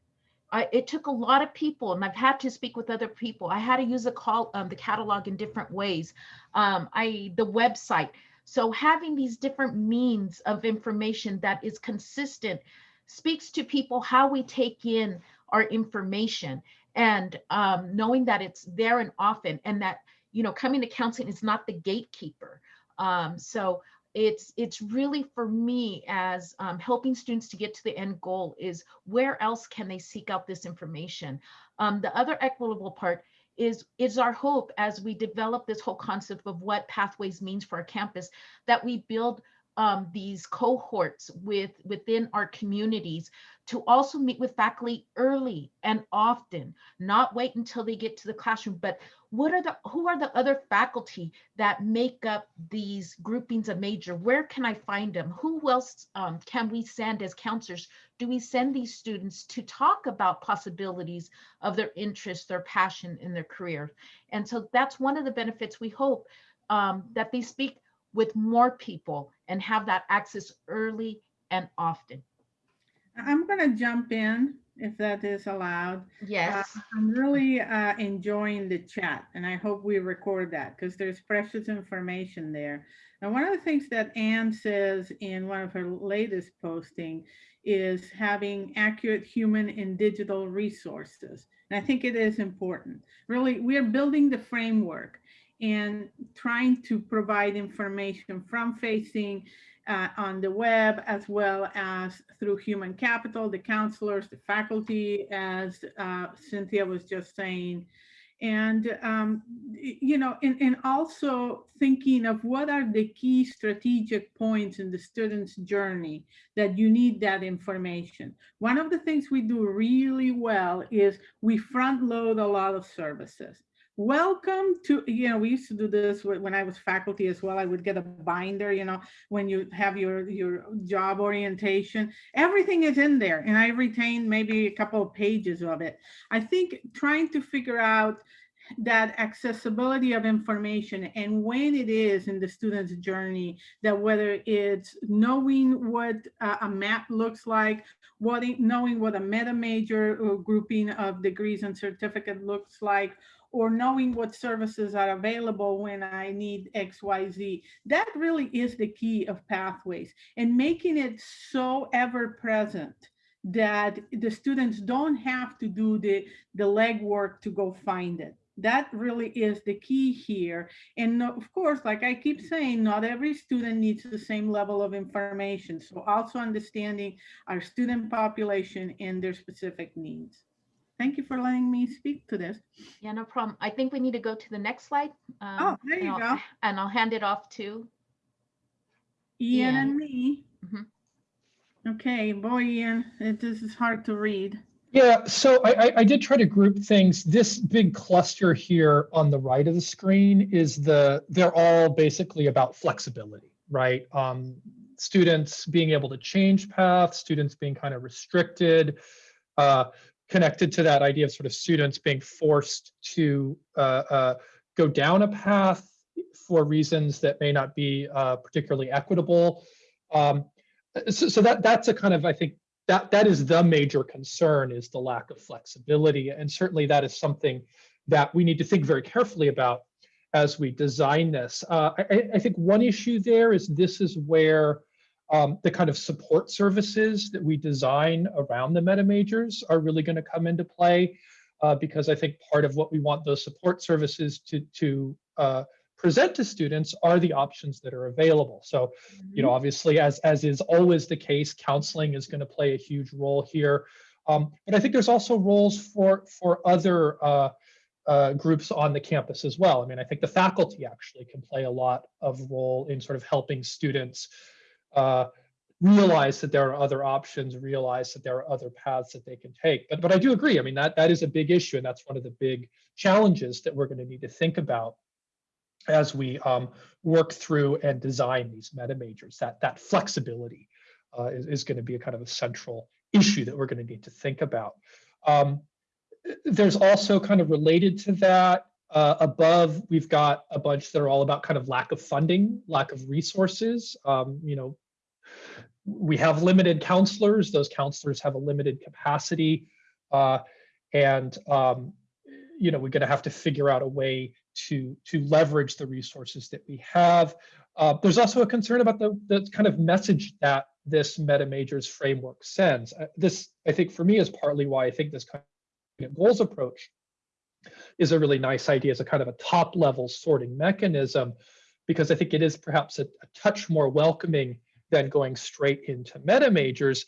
I, it took a lot of people, and I've had to speak with other people. I had to use the call, um, the catalog in different ways. Um, I the website. So having these different means of information that is consistent speaks to people how we take in our information and um, knowing that it's there and often, and that you know coming to counseling is not the gatekeeper. Um, so it's it's really for me as um, helping students to get to the end goal is where else can they seek out this information um, the other equitable part is is our hope as we develop this whole concept of what pathways means for our campus that we build um, these cohorts with within our communities to also meet with faculty early and often, not wait until they get to the classroom, but what are the who are the other faculty that make up these groupings of major? Where can I find them? Who else um, can we send as counselors? Do we send these students to talk about possibilities of their interest, their passion in their career? And so that's one of the benefits we hope um, that they speak with more people and have that access early and often. I'm going to jump in if that is allowed. Yes. Uh, I'm really uh, enjoying the chat and I hope we record that because there's precious information there. And one of the things that Anne says in one of her latest posting is having accurate human and digital resources. And I think it is important. Really, we are building the framework and trying to provide information from facing uh, on the web as well as through human capital, the counselors, the faculty, as uh, Cynthia was just saying. And, um, you know, and, and also thinking of what are the key strategic points in the student's journey that you need that information. One of the things we do really well is we front load a lot of services welcome to you know we used to do this when i was faculty as well i would get a binder you know when you have your your job orientation everything is in there and i retain maybe a couple of pages of it. I think trying to figure out that accessibility of information and when it is in the student's journey that whether it's knowing what a map looks like what knowing what a meta major uh, grouping of degrees and certificate looks like or knowing what services are available when I need XYZ. That really is the key of pathways and making it so ever present that the students don't have to do the, the legwork to go find it. That really is the key here. And of course, like I keep saying, not every student needs the same level of information. So also understanding our student population and their specific needs. Thank you for letting me speak to this. Yeah, no problem. I think we need to go to the next slide. Um, Oh, there and you I'll- go. And I'll hand it off to, Ian Ian. and me. Mhm. Okay, boy, Ian, it, this is hard to read. Yeah, so I, I, I did try to group things. This big cluster here on the right of the screen is the, they're all basically about flexibility, right? Um, students being able to change paths, students being kind of restricted, uh, connected to that idea of sort of students being forced to uh, uh, go down a path for reasons that may not be uh, particularly equitable. Um, so, so that that's a kind of I think that that is the major concern is the lack of flexibility, and certainly that is something that we need to think very carefully about as we design this. Uh, I, I think one issue there is this is where um, the kind of support services that we design around the meta majors are really going to come into play uh, because I think part of what we want those support services to, to uh, present to students are the options that are available. So, you know, obviously, as, as is always the case, counseling is going to play a huge role here. Um, but I think there's also roles for, for other uh, uh, groups on the campus as well. I mean, I think the faculty actually can play a lot of role in sort of helping students uh, realize that there are other options, realize that there are other paths that they can take. But but I do agree. I mean that that is a big issue, and that's one of the big challenges that we're going to need to think about as we um, work through and design these meta majors. That that flexibility uh, is, is going to be a kind of a central issue that we're going to need to think about. Um, there's also kind of related to that uh, above, we've got a bunch that are all about kind of lack of funding, lack of resources. Um, you know, we have limited counselors. Those counselors have a limited capacity. Uh, and, um, you know, we're going to have to figure out a way to, to leverage the resources that we have. Uh, there's also a concern about the, the kind of message that this meta majors framework sends. Uh, this, I think, for me, is partly why I think this kind of goals approach is a really nice idea as a kind of a top level sorting mechanism, because I think it is perhaps a, a touch more welcoming than going straight into meta majors,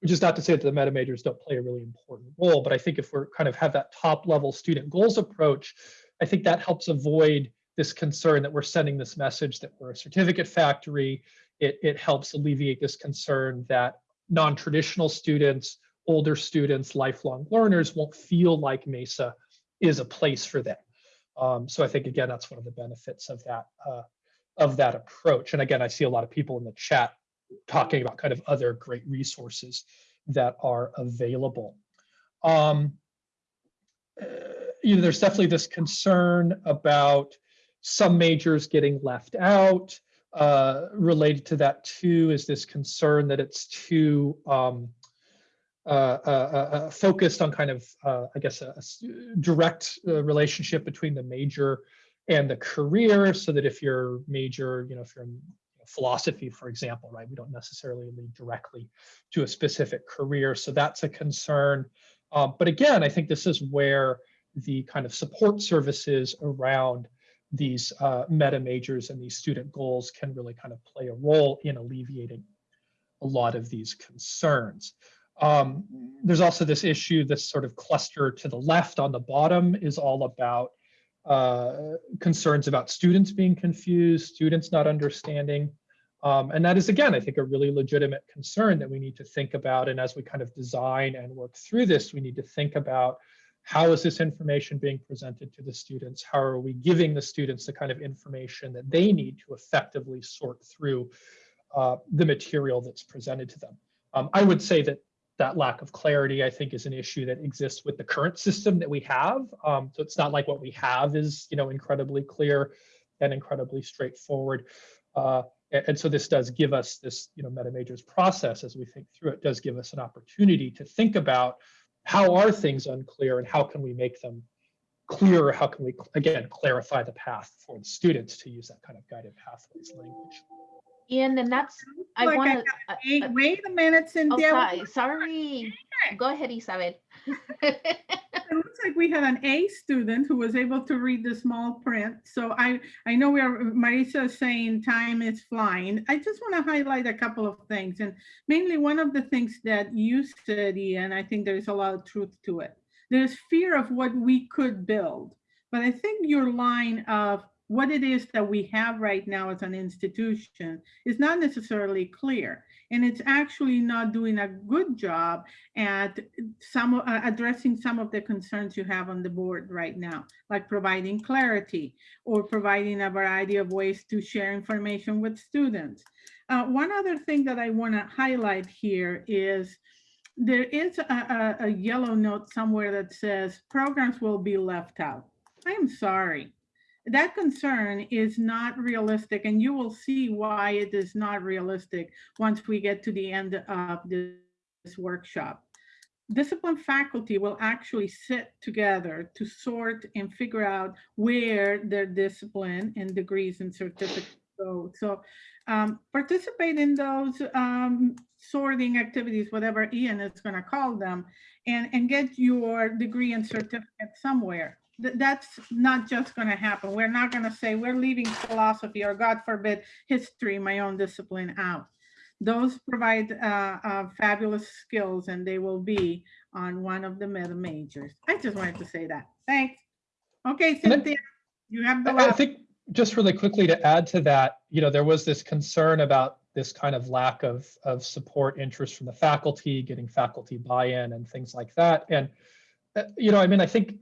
which is not to say that the meta majors don't play a really important role, but I think if we're kind of have that top level student goals approach, I think that helps avoid this concern that we're sending this message that we're a certificate factory. It, it helps alleviate this concern that non-traditional students, older students, lifelong learners won't feel like MESA is a place for them. Um, so I think again that's one of the benefits of that uh, of that approach. And again, I see a lot of people in the chat talking about kind of other great resources that are available. Um, uh, you know, there's definitely this concern about some majors getting left out. Uh, related to that too is this concern that it's too um, uh, uh, uh, focused on kind of, I guess, a, a direct relationship between the major and the career so that if you're major, you know, if you're in philosophy, for example, right, we don't necessarily lead directly to a specific career. So that's a concern. Um, but again, I think this is where the kind of support services around these uh, meta majors and these student goals can really kind of play a role in alleviating a lot of these concerns. Um, there's also this issue, this sort of cluster to the left on the bottom is all about uh, concerns about students being confused, students not understanding. Um, and that is, again, I think a really legitimate concern that we need to think about. And as we kind of design and work through this, we need to think about how is this information being presented to the students? How are we giving the students the kind of information that they need to effectively sort through uh, the material that's presented to them? Um, I would say that that lack of clarity, I think, is an issue that exists with the current system that we have. Um, so it's not like what we have is, you know, incredibly clear and incredibly straightforward. Uh, and, and, so this does give us this, you know, meta majors process as we think through it does give us an opportunity to think about how are things unclear and how can we make them clearer? How can we, again, clarify the path for the students to use that kind of guided pathways language? Ian, and that's, I Like want to. Wait, wait a minute, Cynthia. sorry, sorry. Go ahead, Isabel. It looks like we had an A student who was able to read the small print. So I, I know we are, Marisa is saying time is flying. I just want to highlight a couple of things. And mainly one of the things that you said, and I think there's a lot of truth to it. There's fear of what we could build. But I think your line of what it is that we have right now as an institution is not necessarily clear. And it's actually not doing a good job at some uh, addressing some of the concerns you have on the board right now, like providing clarity or providing a variety of ways to share information with students. Uh, one other thing that I want to highlight here is there is a, a, a yellow note somewhere that says programs will be left out. I am sorry. That concern is not realistic and you will see why it is not realistic once we get to the end of this workshop. Discipline faculty will actually sit together to sort and figure out where their discipline and degrees and certificates go. So um, participate in those um, sorting activities, whatever Ian is going to call them, and, and get your degree and certificate somewhere. Th- That's not just going to happen. We're not going to say we're leaving philosophy or God forbid history, my own discipline out. Those provide uh, uh, fabulous skills and they will be on one of the meta majors. I just wanted to say that. Thanks. Okay, Cynthia, you have the I I think just really quickly to add to that, you know, there was this concern about this kind of lack of, of support interest from the faculty, getting faculty buy-in and things like that. And, uh, you know, I mean, I think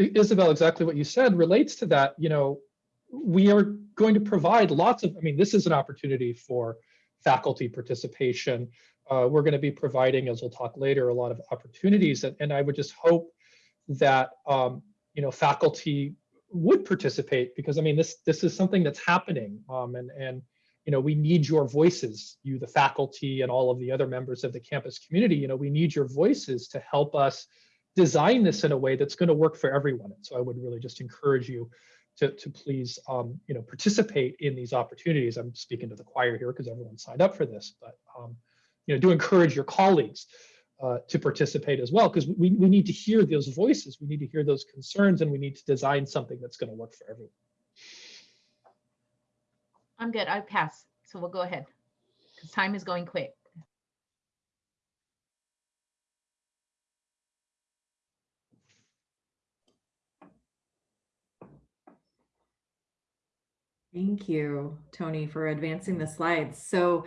Isabel, exactly what you said relates to that, you know, we are going to provide lots of, I mean, this is an opportunity for faculty participation. Uh, we're going to be providing, as we'll talk later, a lot of opportunities. And, and I would just hope that, um, you know, faculty would participate because I mean this this is something that's happening um, and and you know we need your voices you the faculty and all of the other members of the campus community you know we need your voices to help us design this in a way that's going to work for everyone and so I would really just encourage you to to please um, you know participate in these opportunities I'm speaking to the choir here because everyone signed up for this but um, you know do encourage your colleagues uh, to participate as well, because we, we need to hear those voices, we need to hear those concerns, and we need to design something that's going to work for everyone. I'm good. I pass. So we'll go ahead. Because time is going quick. Thank you, Tony, for advancing the slides. So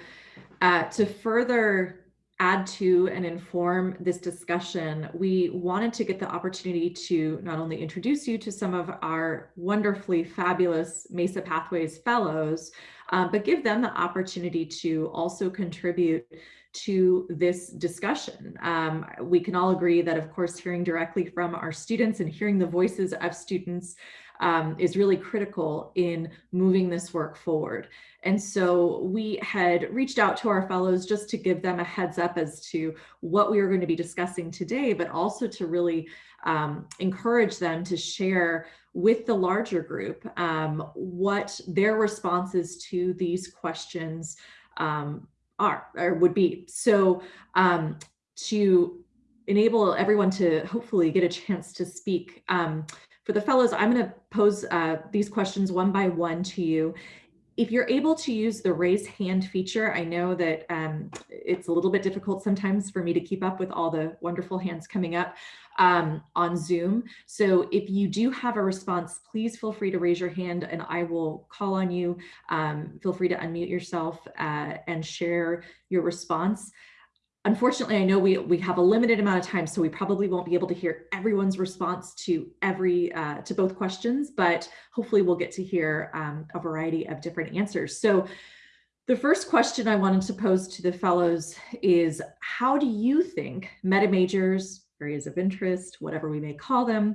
uh, to further add to and inform this discussion, we wanted to get the opportunity to not only introduce you to some of our wonderfully fabulous Mesa Pathways Fellows, uh, but give them the opportunity to also contribute to this discussion. Um, we can all agree that, of course, hearing directly from our students and hearing the voices of students um, is really critical in moving this work forward. And so we had reached out to our fellows just to give them a heads up as to what we were going to be discussing today, but also to really um, encourage them to share with the larger group um, what their responses to these questions um, are or would be. So um, to enable everyone to hopefully get a chance to speak, um, for the fellows, I'm going to pose uh, these questions one by one to you. If you're able to use the raise hand feature, I know that um, it's a little bit difficult sometimes for me to keep up with all the wonderful hands coming up um, on Zoom. So if you do have a response, please feel free to raise your hand and I will call on you. Um, feel free to unmute yourself uh, and share your response. Unfortunately, I know we, we have a limited amount of time, so we probably won't be able to hear everyone's response to every uh, to both questions, but hopefully we'll get to hear um, a variety of different answers. So the first question I wanted to pose to the fellows is, how do you think meta majors, areas of interest, whatever we may call them,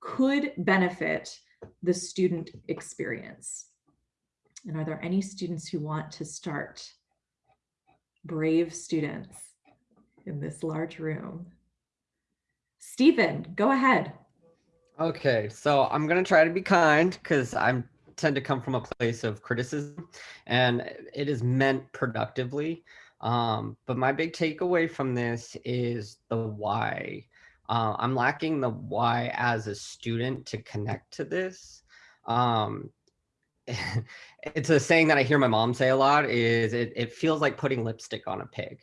could benefit the student experience? And are there any students who want to start? Brave students in this large room. Stephen, go ahead. Okay, so I'm gonna try to be kind because I'm tend to come from a place of criticism, and it is meant productively. Um, but my big takeaway from this is the why. Uh, I'm lacking the why as a student to connect to this. Um, it's a saying that I hear my mom say a lot is it, it feels like putting lipstick on a pig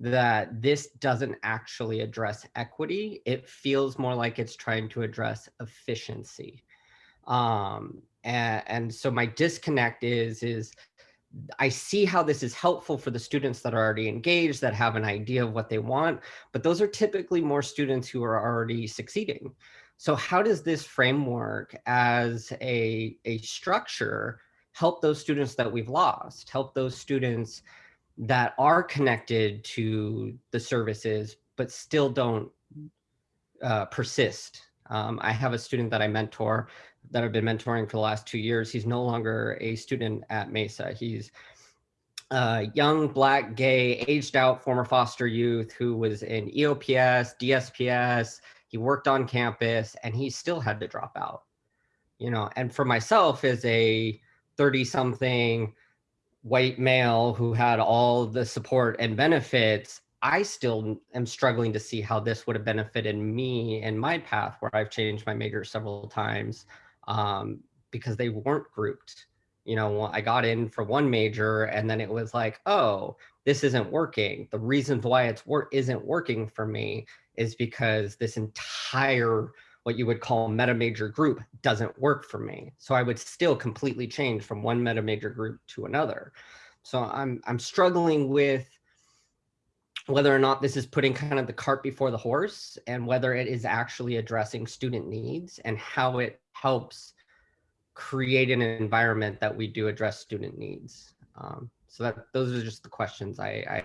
that this doesn't actually address equity. It feels more like it's trying to address efficiency. Um, and, and so my disconnect is, is I see how this is helpful for the students that are already engaged, that have an idea of what they want, but those are typically more students who are already succeeding. So how does this framework as a, a structure help those students that we've lost, help those students that are connected to the services, but still don't uh, persist. Um, I have a student that I mentor that I've been mentoring for the last two years. He's no longer a student at Mesa. He's a young, black, gay, aged out former foster youth who was in EOPS, DSPS. He worked on campus and he still had to drop out. You know, and for myself as a 30 something white male who had all the support and benefits, I still am struggling to see how this would have benefited me in my path where I've changed my major several times um, because they weren't grouped. You know, I got in for one major and then it was like, oh, this isn't working. The reasons why it's work isn't working for me is because this entire what you would call meta major group doesn't work for me. So I would still completely change from one meta major group to another. So I'm I'm struggling with whether or not this is putting kind of the cart before the horse and whether it is actually addressing student needs and how it helps create an environment that we do address student needs. Um, so that those are just the questions I, I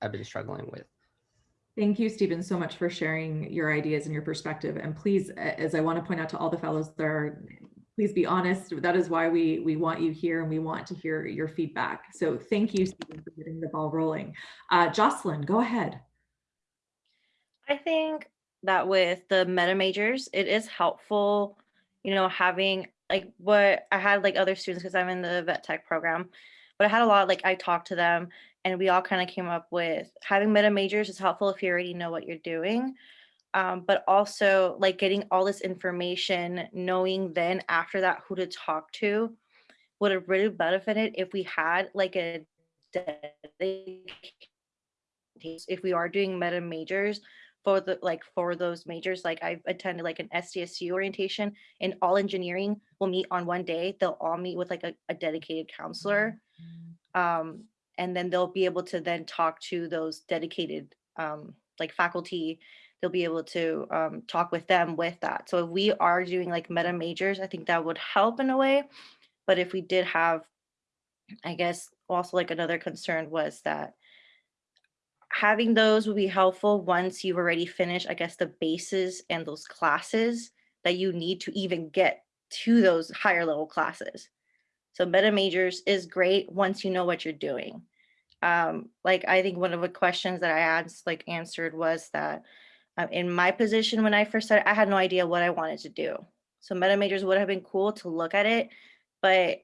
I've been struggling with. Thank you, Stephen, so much for sharing your ideas and your perspective. And please, as I want to point out to all the fellows there, please be honest. That is why we we want you here and we want to hear your feedback. So thank you, Stephen, for getting the ball rolling. Uh, Jocelyn, go ahead. I think that with the meta majors, it is helpful, you know, having like what I had like other students because I'm in the vet tech program, but I had a lot like I talked to them and we all kind of came up with having meta majors is helpful if you already know what you're doing. Um, but also like getting all this information, knowing then after that who to talk to would have really benefited if we had like a dedicated if we are doing meta majors for the like for those majors like i've attended like an sdsu orientation and all engineering will meet on one day they'll all meet with like a, a dedicated counselor um, and then they'll be able to then talk to those dedicated um, like faculty they'll be able to um, talk with them with that so if we are doing like meta majors i think that would help in a way but if we did have i guess also like another concern was that having those would be helpful once you've already finished, I guess, the bases and those classes that you need to even get to those higher level classes. So meta majors is great once you know what you're doing. Um, like I think one of the questions that I asked, like answered was that uh, in my position when I first started, I had no idea what I wanted to do. So meta majors would have been cool to look at it, but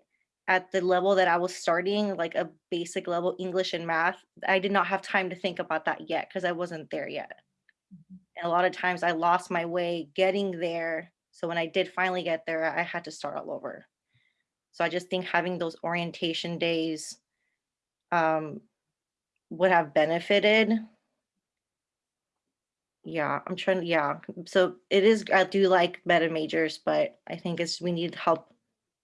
at the level that I was starting, like a basic level English and math, I did not have time to think about that yet because I wasn't there yet. And a lot of times I lost my way getting there. So when I did finally get there, I had to start all over. So I just think having those orientation days um, would have benefited. Yeah, I'm trying to, yeah. So it is, I do like meta majors, but I think it's, we need help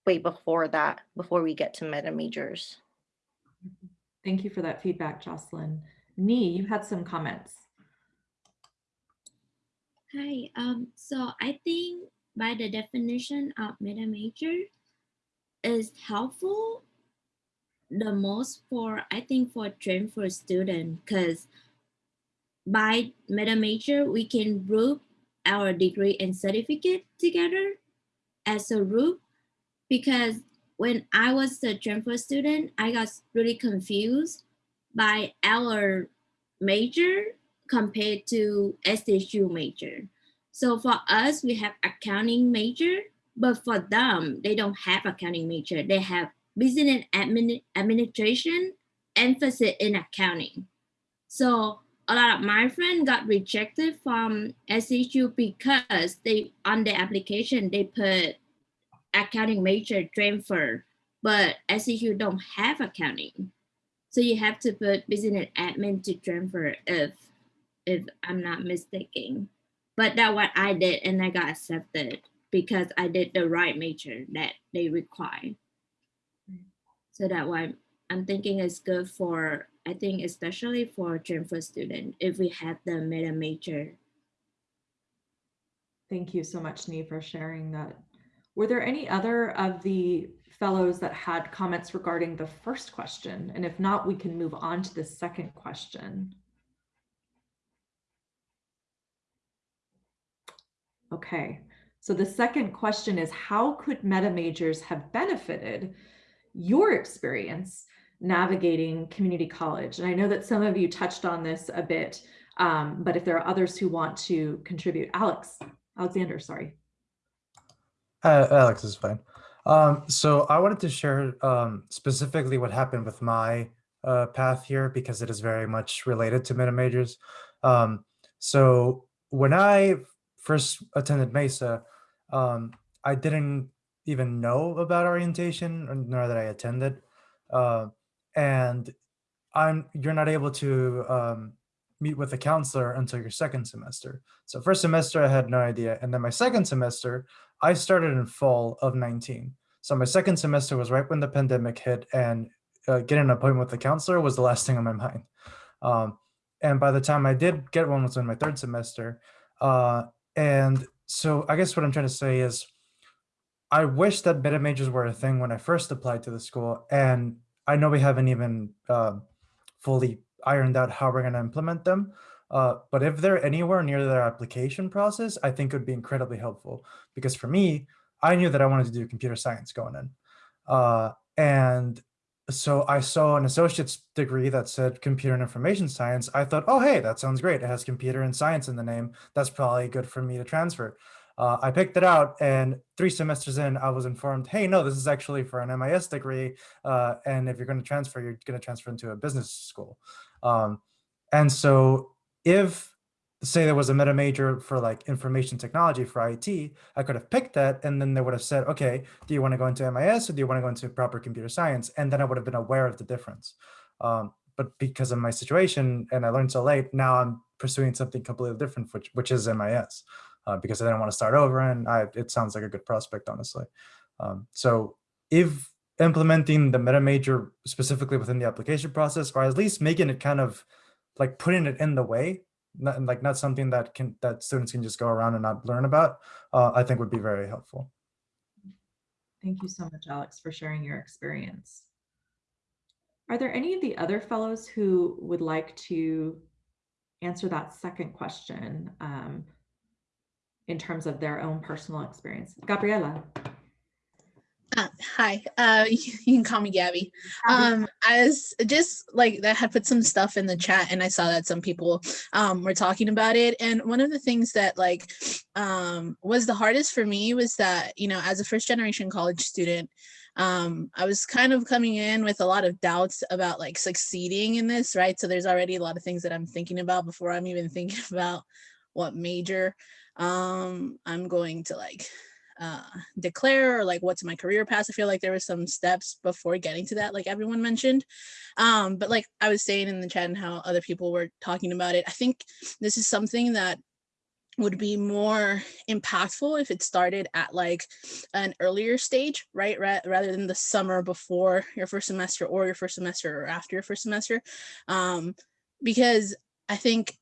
way before that, before we get to meta majors. Thank you for that feedback, Jocelyn. Nee, you had some comments. Hi, um, so I think by the definition of meta major is helpful the most for, I think for train for student, because by meta major, we can group our degree and certificate together as a group because when I was a transfer student, I got really confused by our major compared to SHU major. So for us, we have accounting major, but for them, they don't have accounting major. They have business and admin administration, emphasis in accounting. So a lot of my friends got rejected from SHU because they on the application they put accounting major transfer, but SCU don't have accounting. So you have to put business admin to transfer if if I'm not mistaken. But that's what I did and I got accepted because I did the right major that they require. So that why I'm thinking it's good for, I think especially for transfer student, if we have the meta major. Thank you so much, Nee, for sharing that Were there any other of the fellows that had comments regarding the first question? And if not, we can move on to the second question. Okay, so the second question is how could meta majors have benefited your experience navigating community college? And I know that some of you touched on this a bit, um, but if there are others who want to contribute, Alex, Alexander, sorry. Uh, Alex is fine. Um, so I wanted to share um, specifically what happened with my uh, path here because it is very much related to meta majors. Um, so when I first attended Mesa, um, I didn't even know about orientation nor that I attended. Uh, and I'm you're not able to um, meet with a counselor until your second semester. So first semester, I had no idea. And then my second semester, I started in fall of 19. So my second semester was right when the pandemic hit and uh, getting an appointment with the counselor was the last thing on my mind. Um, and by the time I did get one was in my third semester. Uh, and so I guess what I'm trying to say is I wish that meta majors were a thing when I first applied to the school. And I know we haven't even uh, fully ironed out how we're going to implement them. Uh, but if they're anywhere near their application process, I think it would be incredibly helpful. Because for me, I knew that I wanted to do computer science going in. Uh, and so I saw an associate's degree that said computer and information science. I thought, oh, hey, that sounds great. It has computer and science in the name. That's probably good for me to transfer. Uh, I picked it out and three semesters in, I was informed, hey, no, this is actually for an MIS degree. Uh, and if you're going to transfer, you're going to transfer into a business school. Um, and so if say there was a meta major for like information technology for IT, I could have picked that and then they would have said, okay, do you want to go into MIS or do you want to go into proper computer science? And then I would have been aware of the difference. Um, but because of my situation and I learned so late, now I'm pursuing something completely different, which, which is MIS uh, because I didn't want to start over and I, it sounds like a good prospect, honestly. Um, so if implementing the meta major specifically within the application process, or at least making it kind of like putting it in the way, not, like not something that can that students can just go around and not learn about, uh, I think would be very helpful. Thank you so much, Alex, for sharing your experience. Are there any of the other fellows who would like to answer that second question um, in terms of their own personal experience? Gabriela. Uh, hi, uh, you can call me Gabby. Um, I was just like that had put some stuff in the chat and I saw that some people um, were talking about it. And one of the things that like um, was the hardest for me was that, you know, as a first generation college student, um, I was kind of coming in with a lot of doubts about like succeeding in this, right? So there's already a lot of things that I'm thinking about before I'm even thinking about what major um, I'm going to like uh, declare or like what's my career path. I feel like there were some steps before getting to that, like everyone mentioned. Um, but like I was saying in the chat and how other people were talking about it, I think this is something that would be more impactful if it started at like an earlier stage, right? rather than the summer before your first semester or your first semester or after your first semester. Um, because I think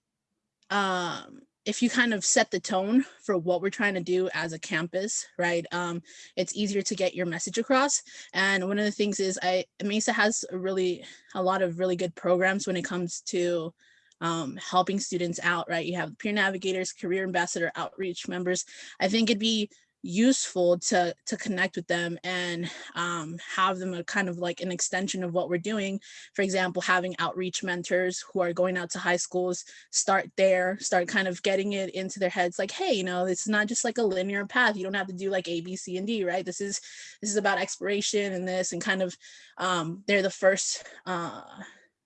um, if you kind of set the tone for what we're trying to do as a campus, right, um, it's easier to get your message across. And one of the things is I Mesa has a really a lot of really good programs when it comes to um, helping students out, right? You have peer navigators, career ambassador outreach members. I think it'd be useful to to connect with them and um, have them a kind of like an extension of what we're doing. For example, having outreach mentors who are going out to high schools, start there, start kind of getting it into their heads like, hey, you know, this is not just like a linear path. You don't have to do like A, B, C, and D, right? This is this is about exploration and this and kind of um, they're the first uh,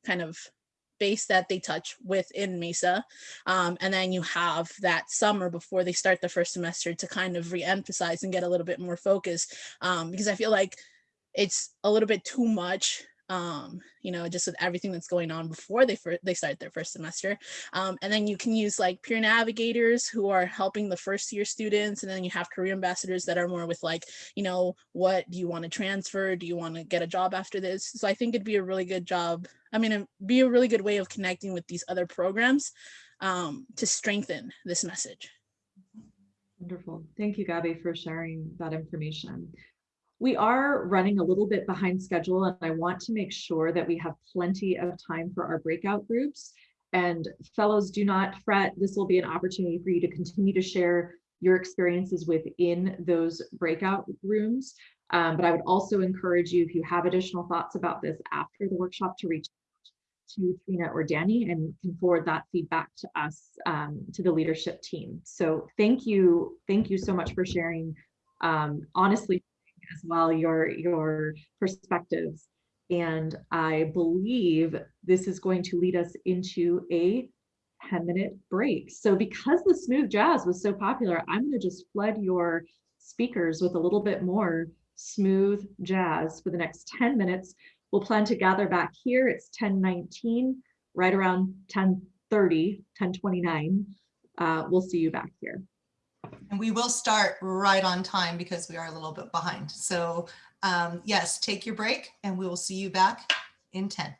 kind of space that they touch within MESA. Um, and then you have that summer before they start the first semester to kind of re-emphasize and get a little bit more focus um, because I feel like it's a little bit too much um, you know, just with everything that's going on before they they start their first semester. Um, and then you can use like peer navigators who are helping the first year students. And then you have career ambassadors that are more with like, you know, what do you want to transfer? Do you want to get a job after this? So I think it'd be a really good job. I mean, it'd be a really good way of connecting with these other programs um, to strengthen this message. Wonderful. Thank you, Gabby, for sharing that information. We are running a little bit behind schedule and I want to make sure that we have plenty of time for our breakout groups. And fellows, do not fret. This will be an opportunity for you to continue to share your experiences within those breakout rooms. Um, but I would also encourage you, if you have additional thoughts about this after the workshop, to reach out to Trina or Danny and can forward that feedback to us, um, to the leadership team. So thank you. Thank you so much for sharing, um, honestly, as well, your, your perspectives. And I believe this is going to lead us into a 10 minute break. So because the smooth jazz was so popular, I'm going to just flood your speakers with a little bit more smooth jazz for the next 10 minutes. We'll plan to gather back here. It's 1019, right around 1030, 1029. Uh, we'll see you back here. And we will start right on time because we are a little bit behind. So um, yes, take your break and we will see you back in 10.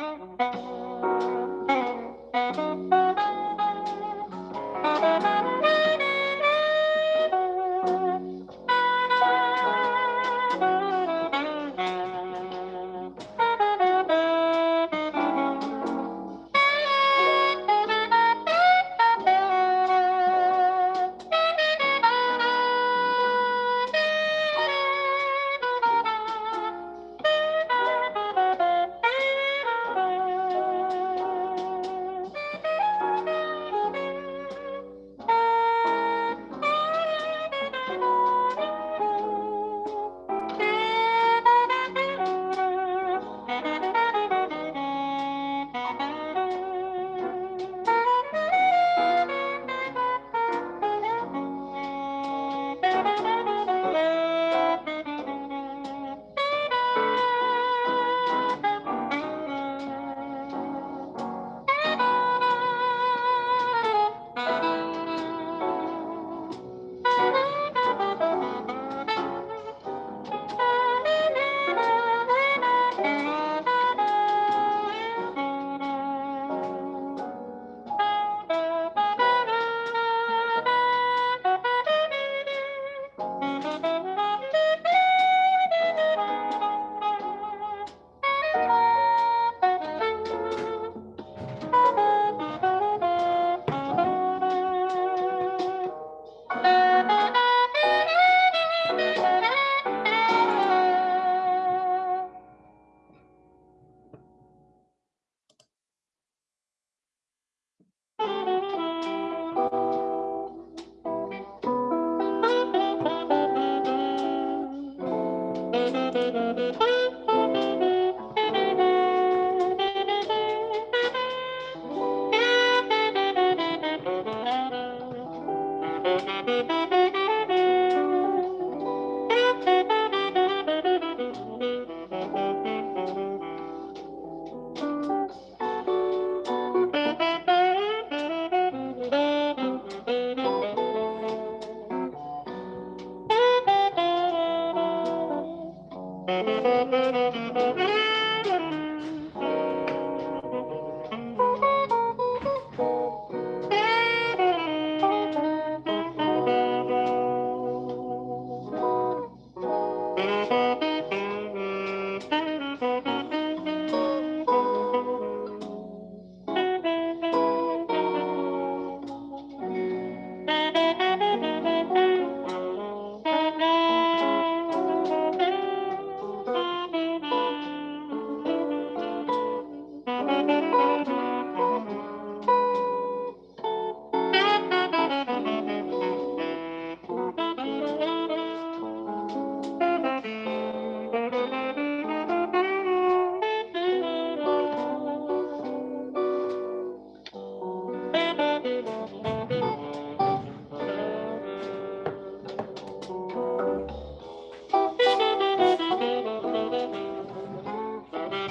Thank you.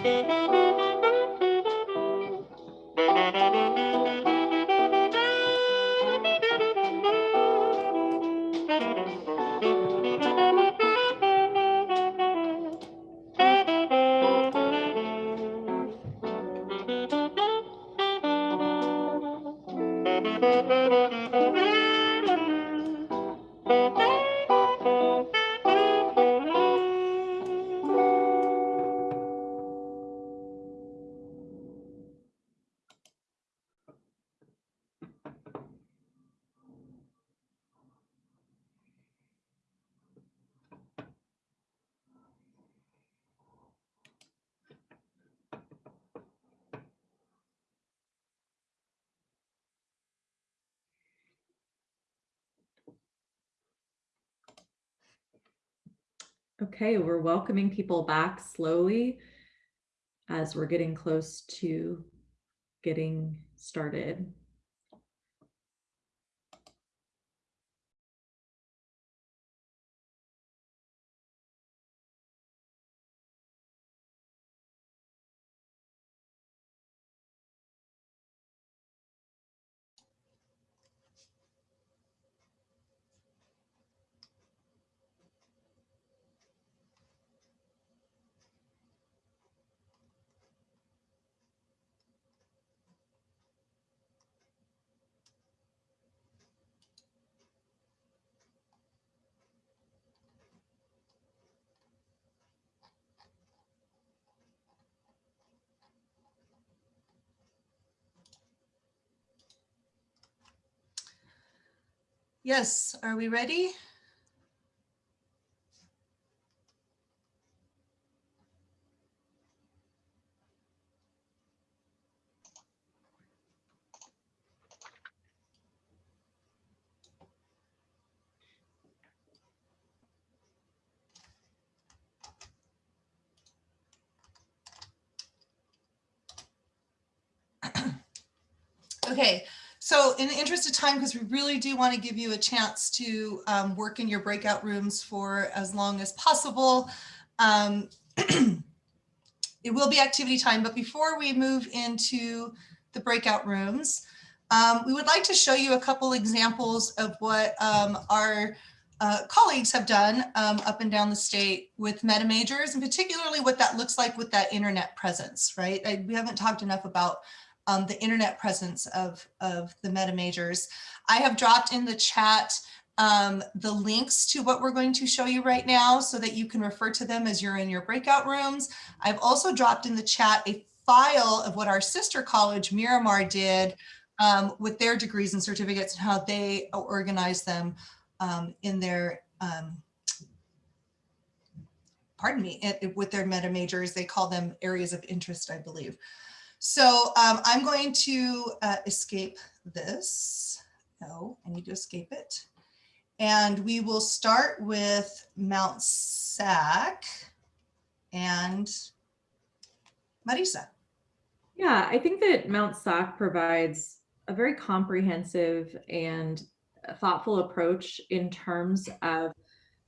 なるほど。Okay, we're welcoming people back slowly as we're getting close to getting started. Yes, are we ready? Okay, so in the interest of time, because we really do want to give you a chance to um, work in your breakout rooms for as long as possible, um, it will be activity time. But before we move into the breakout rooms, um, we would like to show you a couple examples of what um, our uh, colleagues have done um, up and down the state with meta majors, and particularly what that looks like with that internet presence, right? I, we haven't talked enough about um, the internet presence of, of the meta majors. I have dropped in the chat um, the links to what we're going to show you right now so that you can refer to them as you're in your breakout rooms. I've also dropped in the chat a file of what our sister college Miramar did um, with their degrees and certificates and how they organize them um, in their, um, pardon me, it, it, with their meta majors. They call them areas of interest, I believe. So um, I'm going to uh, escape this. No, I need to escape it. And we will start with Mount SAC and Marisa. Yeah, I think that Mount SAC provides a very comprehensive and thoughtful approach in terms of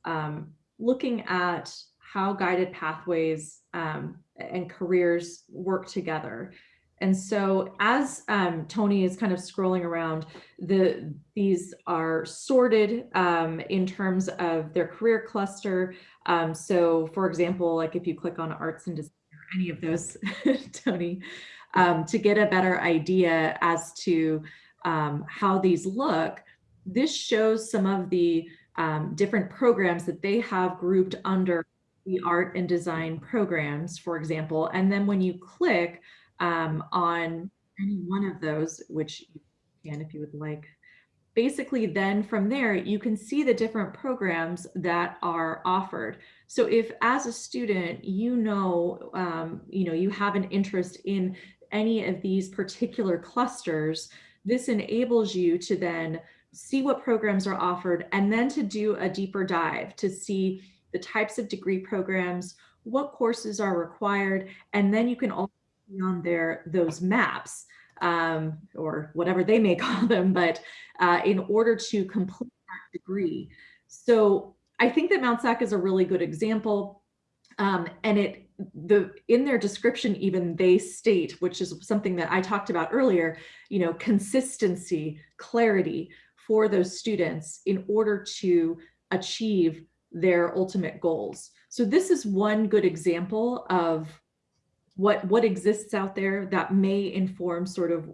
um, looking at how guided pathways um, and careers work together. And so as um, Tony is kind of scrolling around, the these are sorted um, in terms of their career cluster. Um, so for example, like if you click on arts and design or any of those, Tony, um, to get a better idea as to um, how these look, this shows some of the um, different programs that they have grouped under the art and design programs, for example. And then when you click um, on any one of those, which you can if you would like, basically then from there, you can see the different programs that are offered. So if as a student, you know, um, you know, you have an interest in any of these particular clusters, this enables you to then see what programs are offered and then to do a deeper dive to see the types of degree programs, what courses are required, and then you can also see on there those maps um, or whatever they may call them, but uh, in order to complete that degree. So I think that Mount SAC is a really good example. Um, and it the in their description even they state which is something that i talked about earlier you know consistency clarity for those students in order to achieve their ultimate goals. So this is one good example of what what exists out there that may inform sort of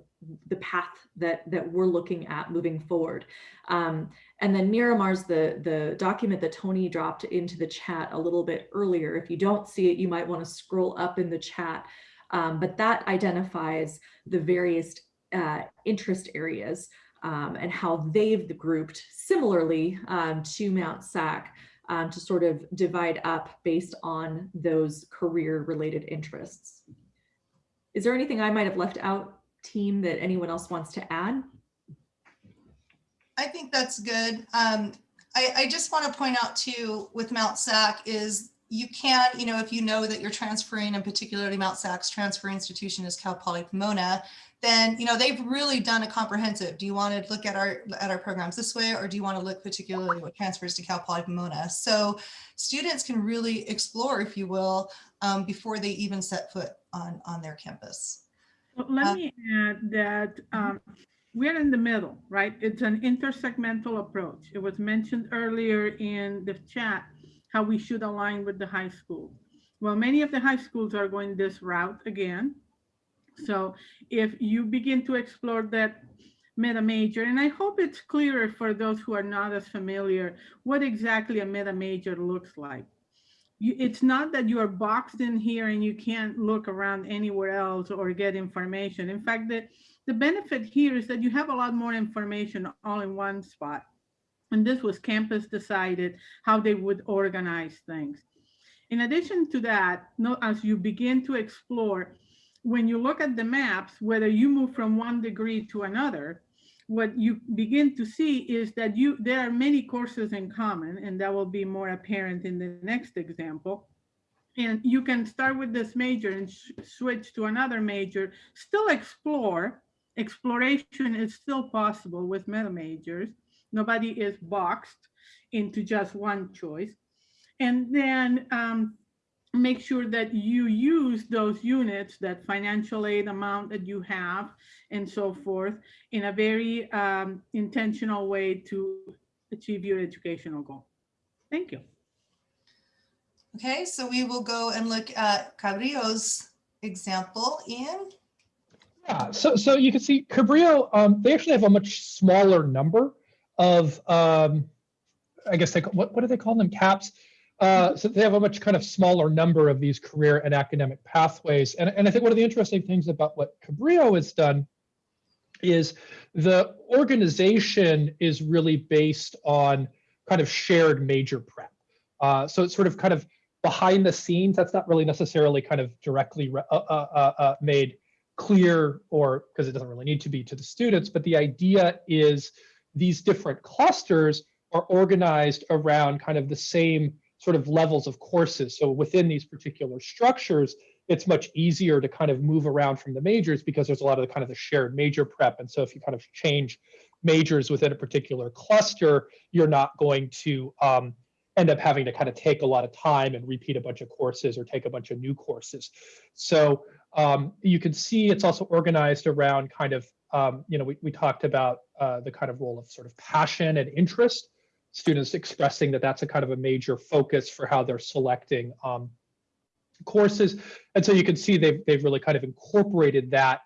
the path that that we're looking at moving forward. Um, and then Miramar's the the document that Tony dropped into the chat a little bit earlier. If you don't see it, you might want to scroll up in the chat. Um, but that identifies the various uh, interest areas um, and how they've grouped similarly um, to Mount SAC um, to sort of divide up based on those career related interests. Is there anything I might have left out, team, that anyone else wants to add? I think that's good. Um, I, I just want to point out too with Mount SAC is you can, you know, if you know that you're transferring and particularly Mount SAC's transfer institution is Cal Poly Pomona, then, you know, they've really done a comprehensive. Do you want to look at our, at our programs this way, or do you want to look particularly what transfers to Cal Poly Pomona? So students can really explore, if you will, um, before they even set foot on, on their campus. Well, Let Uh, me add that um, we're in the middle, right? It's an intersegmental approach. It was mentioned earlier in the chat how we should align with the high school. Well, many of the high schools are going this route again. So if you begin to explore that meta major, and I hope it's clearer for those who are not as familiar, what exactly a meta major looks like. You, it's not that you are boxed in here and you can't look around anywhere else or get information. In fact, the, the benefit here is that you have a lot more information all in one spot. And this was campus decided how they would organize things. In addition to that, no, as you begin to explore, when you look at the maps, whether you move from one degree to another, what you begin to see is that you there are many courses in common, and that will be more apparent in the next example. And you can start with this major and switch to another major, still explore. Exploration is still possible with meta majors. Nobody is boxed into just one choice. And then um, make sure that you use those units, that financial aid amount that you have and so forth in a very um, intentional way to achieve your educational goal. Thank you. Okay, so we will go and look at Cabrillo's example. Ian? Yeah, so so you can see Cabrillo, um, they actually have a much smaller number of, um, I guess they, ca- what, what do they call them, caps? Uh, so they have a much kind of smaller number of these career and academic pathways. And, and I think one of the interesting things about what Cabrillo has done is the organization is really based on kind of shared major prep. Uh, so it's sort of kind of behind the scenes. That's not really necessarily kind of directly re- uh, uh, uh, uh, made clear or because it doesn't really need to be to the students, but the idea is these different clusters are organized around kind of the same sort of levels of courses. So within these particular structures, it's much easier to kind of move around from the majors because there's a lot of the kind of the shared major prep. And so if you kind of change majors within a particular cluster, you're not going to um, end up having to kind of take a lot of time and repeat a bunch of courses or take a bunch of new courses. So um, you can see it's also organized around kind of, um, you know, we, we talked about uh, the kind of role of sort of passion and interest, students expressing that that's a kind of a major focus for how they're selecting um, courses. And so you can see they've, they've really kind of incorporated that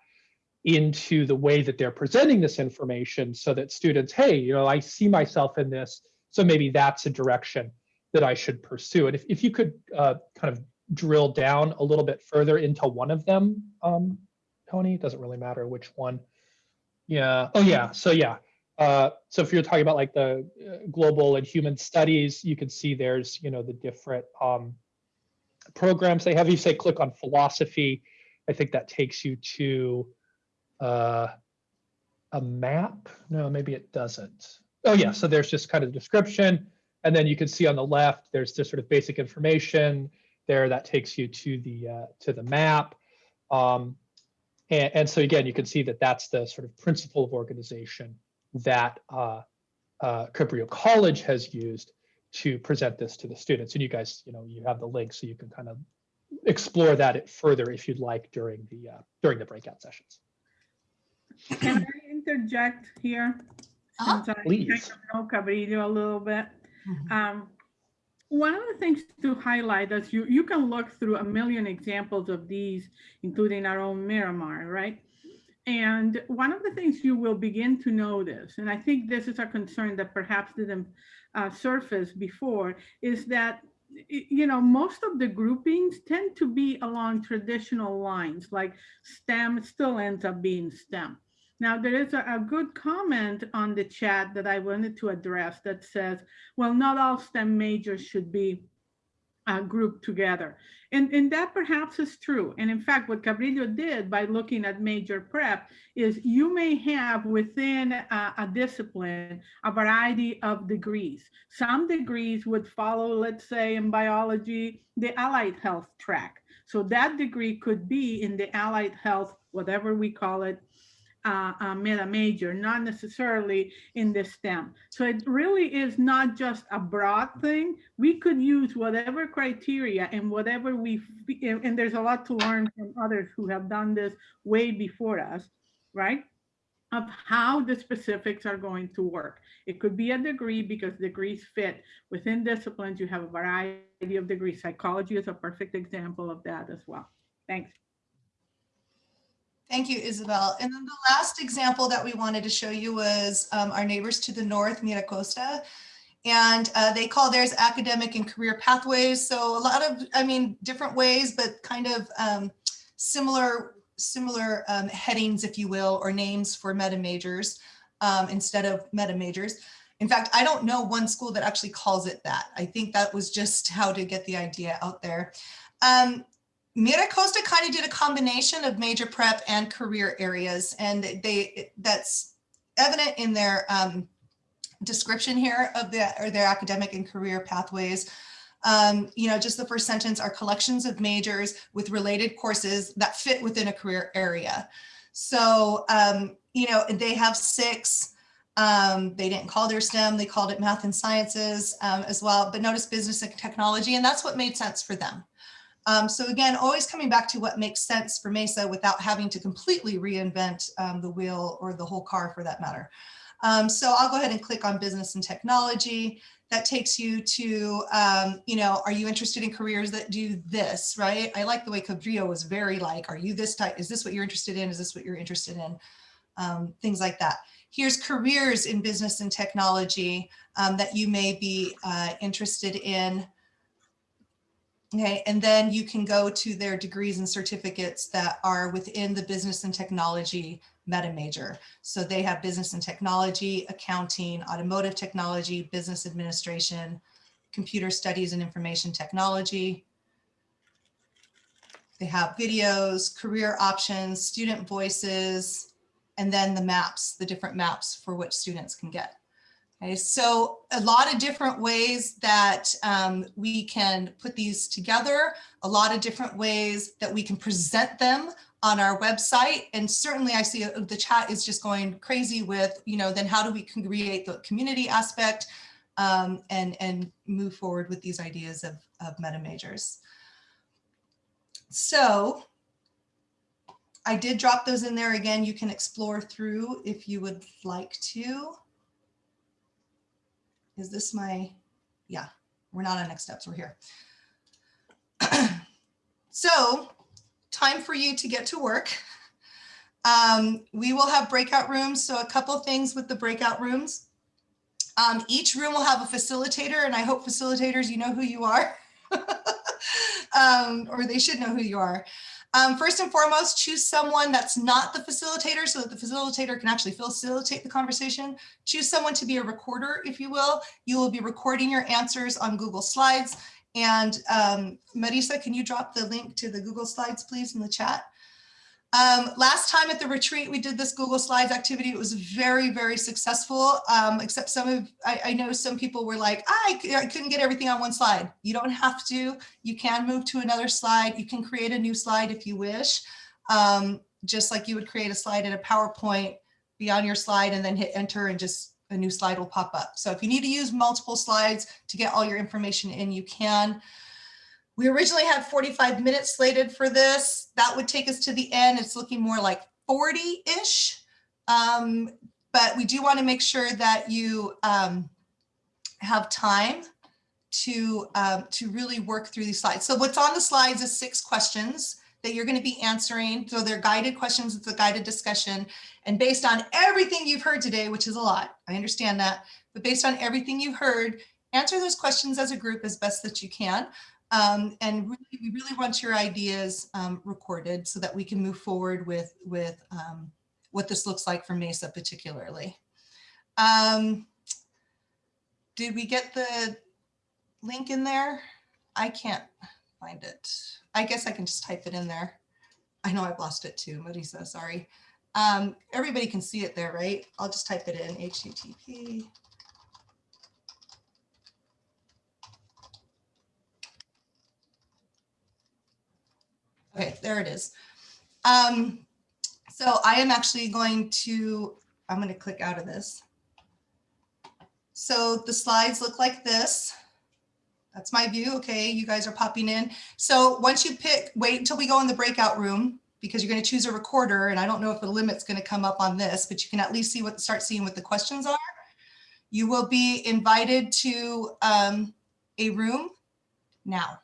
into the way that they're presenting this information so that students, hey, you know, I see myself in this, so maybe that's a direction that I should pursue. And if, if you could uh, kind of drill down a little bit further into one of them, um, Tony, it doesn't really matter which one. Yeah, oh yeah, so yeah. Uh, so if you're talking about like the uh, global and human studies, you can see there's, you know, the different um, programs they have. You say click on philosophy, I think that takes you to uh, a map. No, maybe it doesn't. Oh yeah, so there's just kind of description. And then you can see on the left, there's just sort of basic information there that takes you to the uh, to the map. Um, and, and so again, you can see that that's the sort of principle of organization that uh, uh, Cabrillo College has used to present this to the students. And you guys, you know, you have the link so you can kind of explore that further if you'd like during the uh, during the breakout sessions. Can I interject here? Uh-huh. Since I Please. kind know Cabrillo a little bit. Mhm. Um, one of the things to highlight is you, you can look through a million examples of these, including our own Miramar, right? And one of the things you will begin to notice, and I think this is a concern that perhaps didn't uh, surface before, is that you know most of the groupings tend to be along traditional lines, like STEM still ends up being STEM. Now, there is a, a good comment on the chat that I wanted to address that says, well, not all STEM majors should be uh, grouped together. And, and that perhaps is true. And in fact, what Cabrillo did by looking at major prep is you may have within a, a discipline a variety of degrees. Some degrees would follow, let's say in biology, the allied health track. So that degree could be in the allied health, whatever we call it, uh, uh, meta major, not necessarily in the STEM. So it really is not just a broad thing. We could use whatever criteria and whatever we, and there's a lot to learn from others who have done this way before us, right? Of how the specifics are going to work. It could be a degree because degrees fit within disciplines. You have a variety of degrees. Psychology is a perfect example of that as well. Thanks. Thank you, Isabel. And then the last example that we wanted to show you was um, our neighbors to the north, Miracosta. And uh, they call theirs academic and career pathways. So a lot of, I mean, different ways, but kind of um, similar, similar um, headings, if you will, or names for meta majors um, instead of meta majors. In fact, I don't know one school that actually calls it that. I think that was just how to get the idea out there. Um, Miracosta kind of did a combination of major prep and career areas, and they that's evident in their um, description here of the, or their academic and career pathways. Um, you know, just the first sentence are collections of majors with related courses that fit within a career area. So, um, you know, they have six. Um, they didn't call their STEM, they called it math and sciences um, as well, but notice business and technology, and that's what made sense for them. Um, so again, always coming back to what makes sense for Mesa without having to completely reinvent um, the wheel or the whole car for that matter. Um, so I'll go ahead and click on business and technology. That takes you to, um, you know, are you interested in careers that do this, right? I like the way Cabrillo was very like, are you this type? Is this what you're interested in? Is this what you're interested in? Um, things like that. Here's careers in business and technology um, that you may be uh, interested in. Okay, and then you can go to their degrees and certificates that are within the business and technology meta major. So they have business and technology, accounting, automotive technology, business administration, computer studies and information technology. They have videos, career options, student voices, and then the maps, the different maps for which students can get. Okay, so a lot of different ways that um, we can put these together, a lot of different ways that we can present them on our website. And certainly I see uh, the chat is just going crazy with, you know, then how do we create the community aspect um, and, and move forward with these ideas of, of meta majors. So I did drop those in there again. You can explore through if you would like to. Is this my, yeah, we're not on next steps, we're here. so time for you to get to work. Um, we will have breakout rooms. So a couple things with the breakout rooms. Um, each room will have a facilitator and I hope facilitators, you know who you are. um, or they should know who you are. Um, first and foremost, choose someone that's not the facilitator so that the facilitator can actually facilitate the conversation. Choose someone to be a recorder, if you will. You will be recording your answers on Google Slides. And um, Marisa, can you drop the link to the Google Slides, please, in the chat? Um, last time at the retreat, we did this Google Slides activity. It was very, very successful, um, except some of, I, I, know some people were like, I, I couldn't get everything on one slide. You don't have to, you can move to another slide. You can create a new slide if you wish, um, just like you would create a slide in a PowerPoint, be on your slide and then hit enter and just a new slide will pop up. So if you need to use multiple slides to get all your information in, you can. We originally had 45 minutes slated for this. That would take us to the end. It's looking more like 40-ish. Um, but we do want to make sure that you um, have time to, um, to really work through these slides. So what's on the slides is six questions that you're going to be answering. So they're guided questions. It's a guided discussion. And based on everything you've heard today, which is a lot, I understand that, but based on everything you heard, answer those questions as a group as best that you can. Um, and really, we really want your ideas um, recorded so that we can move forward with, with um, what this looks like for Mesa particularly. Um, did we get the link in there? I can't find it. I guess I can just type it in there. I know I've lost it too, Marisa, sorry. Um, everybody can see it there, right? I'll just type it in, HTTP. There it is. Um, so I am actually going to, I'm going to click out of this. So the slides look like this. That's my view. Okay, you guys are popping in. So once you pick, wait until we go in the breakout room because you're going to choose a recorder. And I don't know if the limit's going to come up on this, but you can at least see what start seeing what the questions are. You will be invited to um, a room now.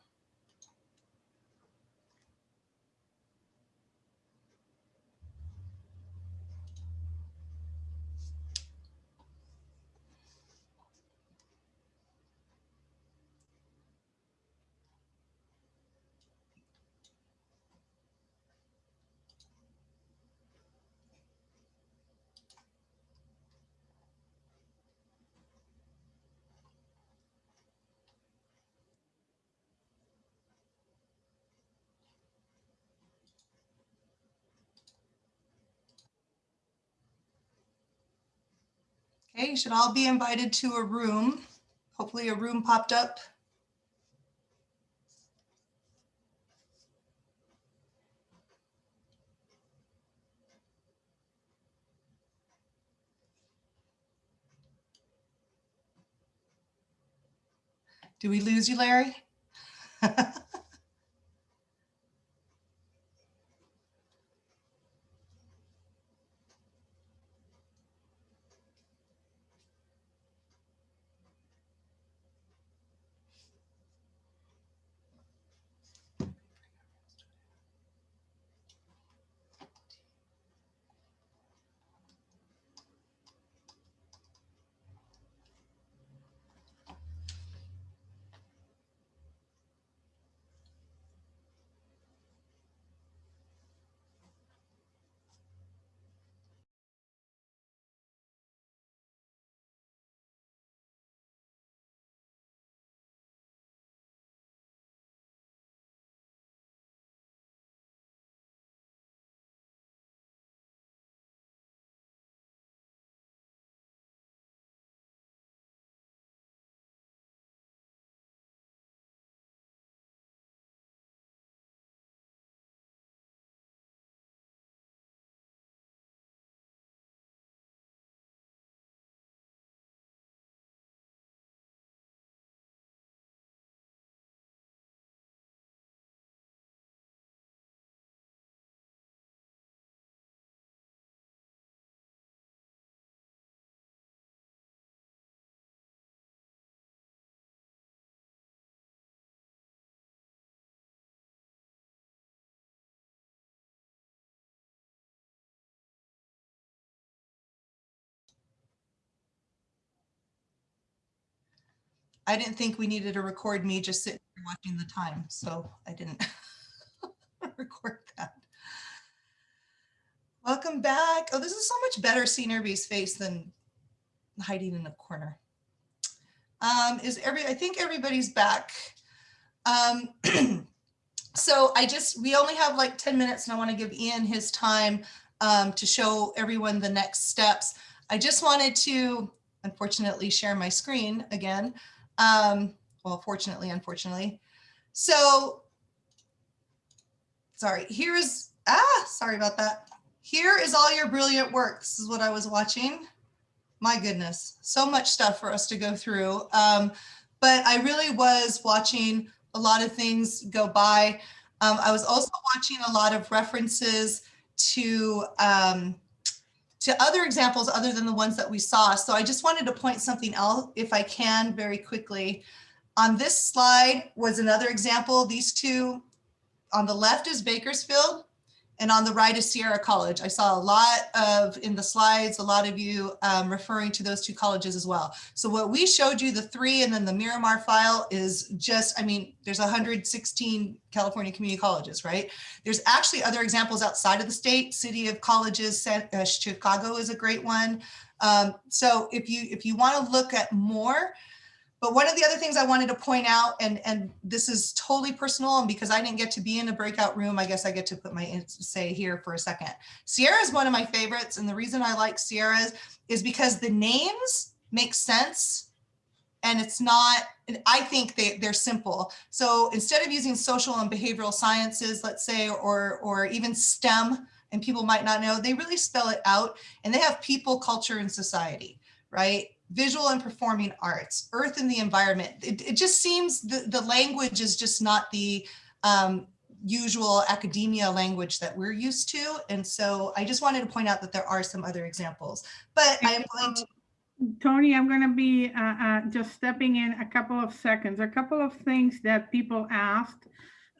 Okay, you should all be invited to a room. Hopefully a room popped up. Do we lose you, Larry? I didn't think we needed to record me just sitting here watching the time, so I didn't record that. Welcome back. Oh, this is so much better seeing everybody's face than hiding in a corner. Um, is every, I think everybody's back. Um, so I just, we only have like 10 minutes and I want to give Ian his time um, to show everyone the next steps. I just wanted to, unfortunately, share my screen again. Um, well, fortunately, unfortunately. So, sorry, here's, ah, sorry about that. Here is all your brilliant work. This is what I was watching. My goodness, so much stuff for us to go through. Um, but I really was watching a lot of things go by. Um, I was also watching a lot of references to um, to other examples other than the ones that we saw. So I just wanted to point something out if I can very quickly. On this slide was another example. These two on the left is Bakersfield and on the right is Sierra College. I saw a lot of in the slides, a lot of you um, referring to those two colleges as well. So what we showed you, the three and then the Miramar file is just, I mean, there's 116 California community colleges, right? There's actually other examples outside of the state, City of Colleges, uh, Chicago is a great one. Um, so if you if you want to look at more, but one of the other things I wanted to point out, and, and this is totally personal, and because I didn't get to be in a breakout room, I guess I get to put my say here for a second. Sierra is one of my favorites, and the reason I like Sierras is because the names make sense and it's not, I think they, they're simple. So instead of using social and behavioral sciences, let's say, or, or even STEM, and people might not know, they really spell it out and they have people, culture, and society, right? Visual and performing arts, earth and the environment. It, it just seems the, the language is just not the um, usual academia language that we're used to. And so I just wanted to point out that there are some other examples, but I am going to Tony, I'm going to be uh, uh, just stepping in a couple of seconds. A couple of things that people asked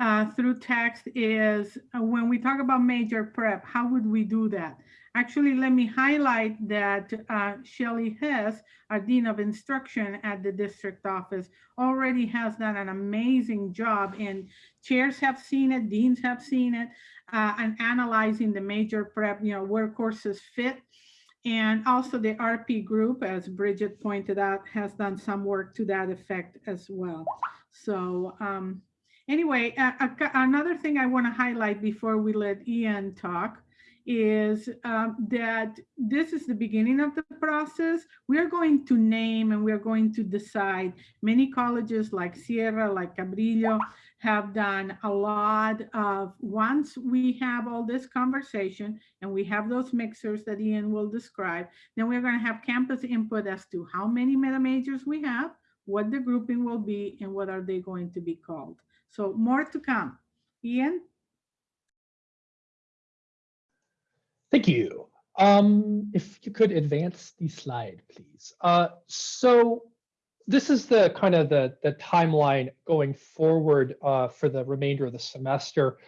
uh, through text is uh, when we talk about major prep, how would we do that? Actually, let me highlight that uh, Shelley Hess, our Dean of Instruction at the district office, already has done an amazing job and chairs have seen it, deans have seen it, uh, and analyzing the major prep, you know, where courses fit and also the RP group, as Bridget pointed out, has done some work to that effect as well. So um, anyway, a- another thing I want to highlight before we let Ian talk is um, that this is the beginning of the process. We are going to name and we are going to decide. Many colleges like Sierra, like Cabrillo, have done a lot of, once we have all this conversation and we have those mixers that Ian will describe, then we're going to have campus input as to how many meta majors we have, what the grouping will be, and what are they going to be called. So more to come. Ian? Thank you. Um, if you could advance the slide, please. Uh, so this is the kind of the, the timeline going forward uh, for the remainder of the semester.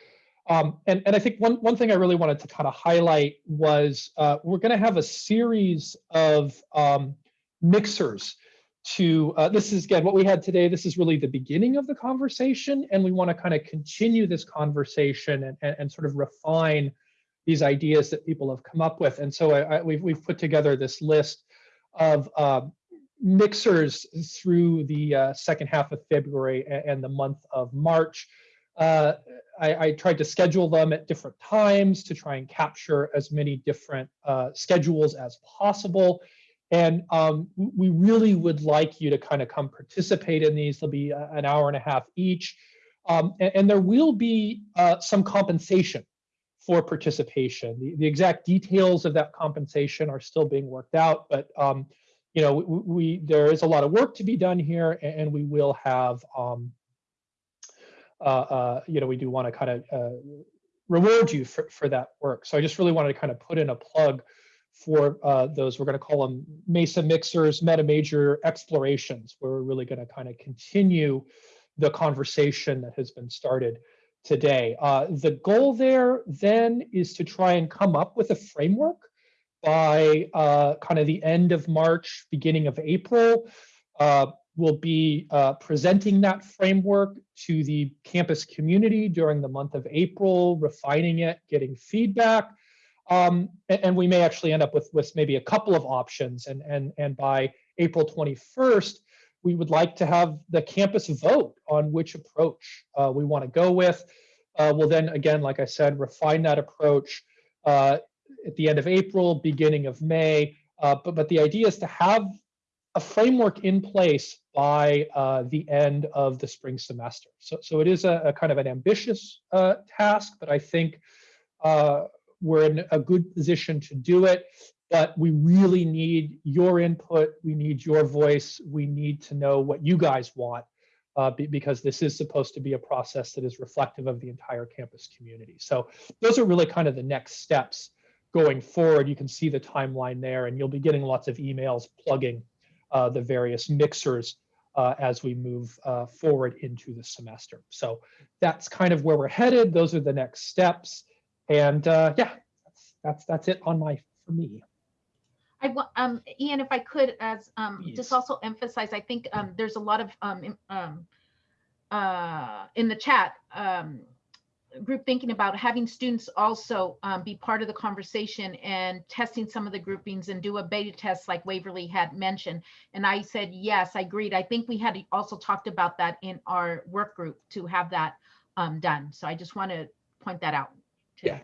Um, and, and I think one, one thing I really wanted to kind of highlight was uh, we're going to have a series of um, mixers to, uh, this is again, what we had today, this is really the beginning of the conversation, and we want to kind of continue this conversation and, and, and sort of refine these ideas that people have come up with. And so I, I, we've, we've put together this list of uh, mixers through the uh, second half of February and, the month of March. Uh, I, I, tried to schedule them at different times to try and capture as many different uh, schedules as possible. And um, we really would like you to kind of come participate in these. They'll be an hour and a half each. Um, and, and, there will be uh, some compensation for participation. The, the exact details of that compensation are still being worked out, but um, you know, we, we, there is a lot of work to be done here, and, we will have, um, uh, uh, you know, we do want to kind of uh, reward you for, for that work. So I just really wanted to kind of put in a plug for uh, those. We're going to call them Mesa Mixers, Meta Major Explorations, where we're really going to kind of continue the conversation that has been started today. Uh, the goal there then is to try and come up with a framework by uh, kind of the end of March, beginning of April. Uh, we'll be uh, presenting that framework to the campus community during the month of April, refining it, getting feedback. Um, and, and, we may actually end up with, with maybe a couple of options. And, and, and by April 21st, we would like to have the campus vote on which approach uh, we want to go with. Uh, we'll then, again, like I said, refine that approach uh, at the end of April, beginning of May. Uh, but, but the idea is to have a framework in place by uh, the end of the spring semester. So, so it is a, a kind of an ambitious uh, task, but I think we're in a good position to do it. But we really need your input. We need your voice. We need to know what you guys want uh, be, because this is supposed to be a process that is reflective of the entire campus community. So those are really kind of the next steps going forward, you can see the timeline there and you'll be getting lots of emails plugging uh, the various mixers uh, as we move uh, forward into the semester. So that's kind of where we're headed. Those are the next steps. And uh, yeah, that's, that's, that's it on my, for me. I want, um, Ian, if I could, as um, just also emphasize, I think um, there's a lot of um, um, uh, in the chat um, group thinking about having students also um, be part of the conversation and testing some of the groupings and do a beta test like Waverly had mentioned. And I said, yes, I agreed. I think we had also talked about that in our work group to have that um, done. So I just want to point that out. Yeah,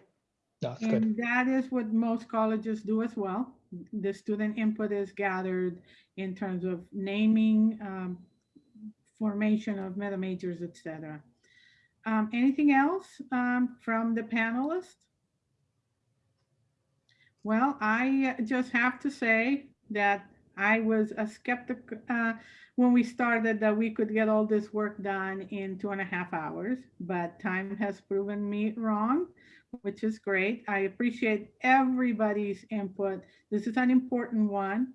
that's and good. that is what most colleges do as well. The student input is gathered in terms of naming, um, formation of meta majors, et cetera. Um, anything else um, from the panelists? Well, I just have to say that I was a skeptic uh, when we started that we could get all this work done in two and a half hours, but time has proven me wrong, which is great. I appreciate everybody's input. This is an important one.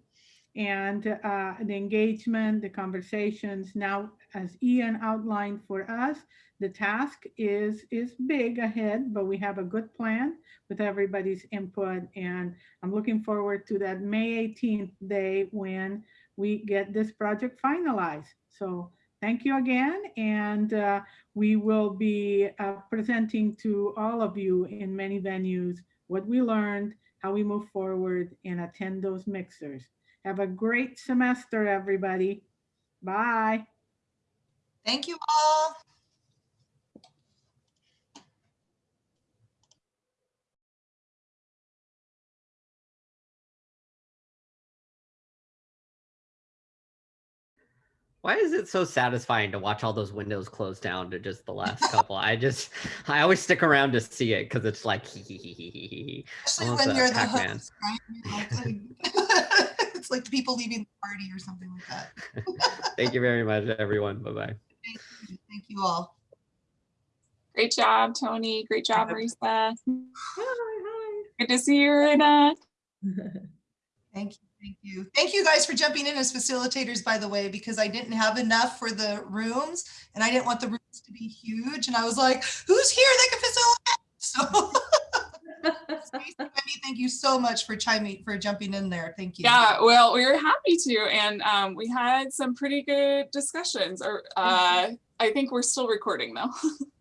And uh, the engagement, the conversations. Now, as Ian outlined for us, the task is is big ahead, but we have a good plan with everybody's input. And I'm looking forward to that May 18th day when we get this project finalized. So thank you again. And uh, we will be uh, presenting to all of you in many venues what we learned, how we move forward and attend those mixers. Have a great semester, everybody. Bye. Thank you all. Why is it so satisfying to watch all those windows close down to just the last couple? I just, I always stick around to see it because it's like, hee hee hee hee hee hee. Especially when you're the Pac-Man. host, right? You're like- It's like the people leaving the party or something like that. Thank you very much, everyone. Bye bye. Thank you all. Great job, Tony. Great job, Marisa. Hi, hi. Good to see you, Rita. Thank you, thank you. Thank you guys for jumping in as facilitators, by the way, because I didn't have enough for the rooms and I didn't want the rooms to be huge. And I was like, who's here that can facilitate? So thank you so much for chiming, for jumping in there. Thank you. Yeah, well, we were happy to, and um, we had some pretty good discussions. Or uh, I think we're still recording though.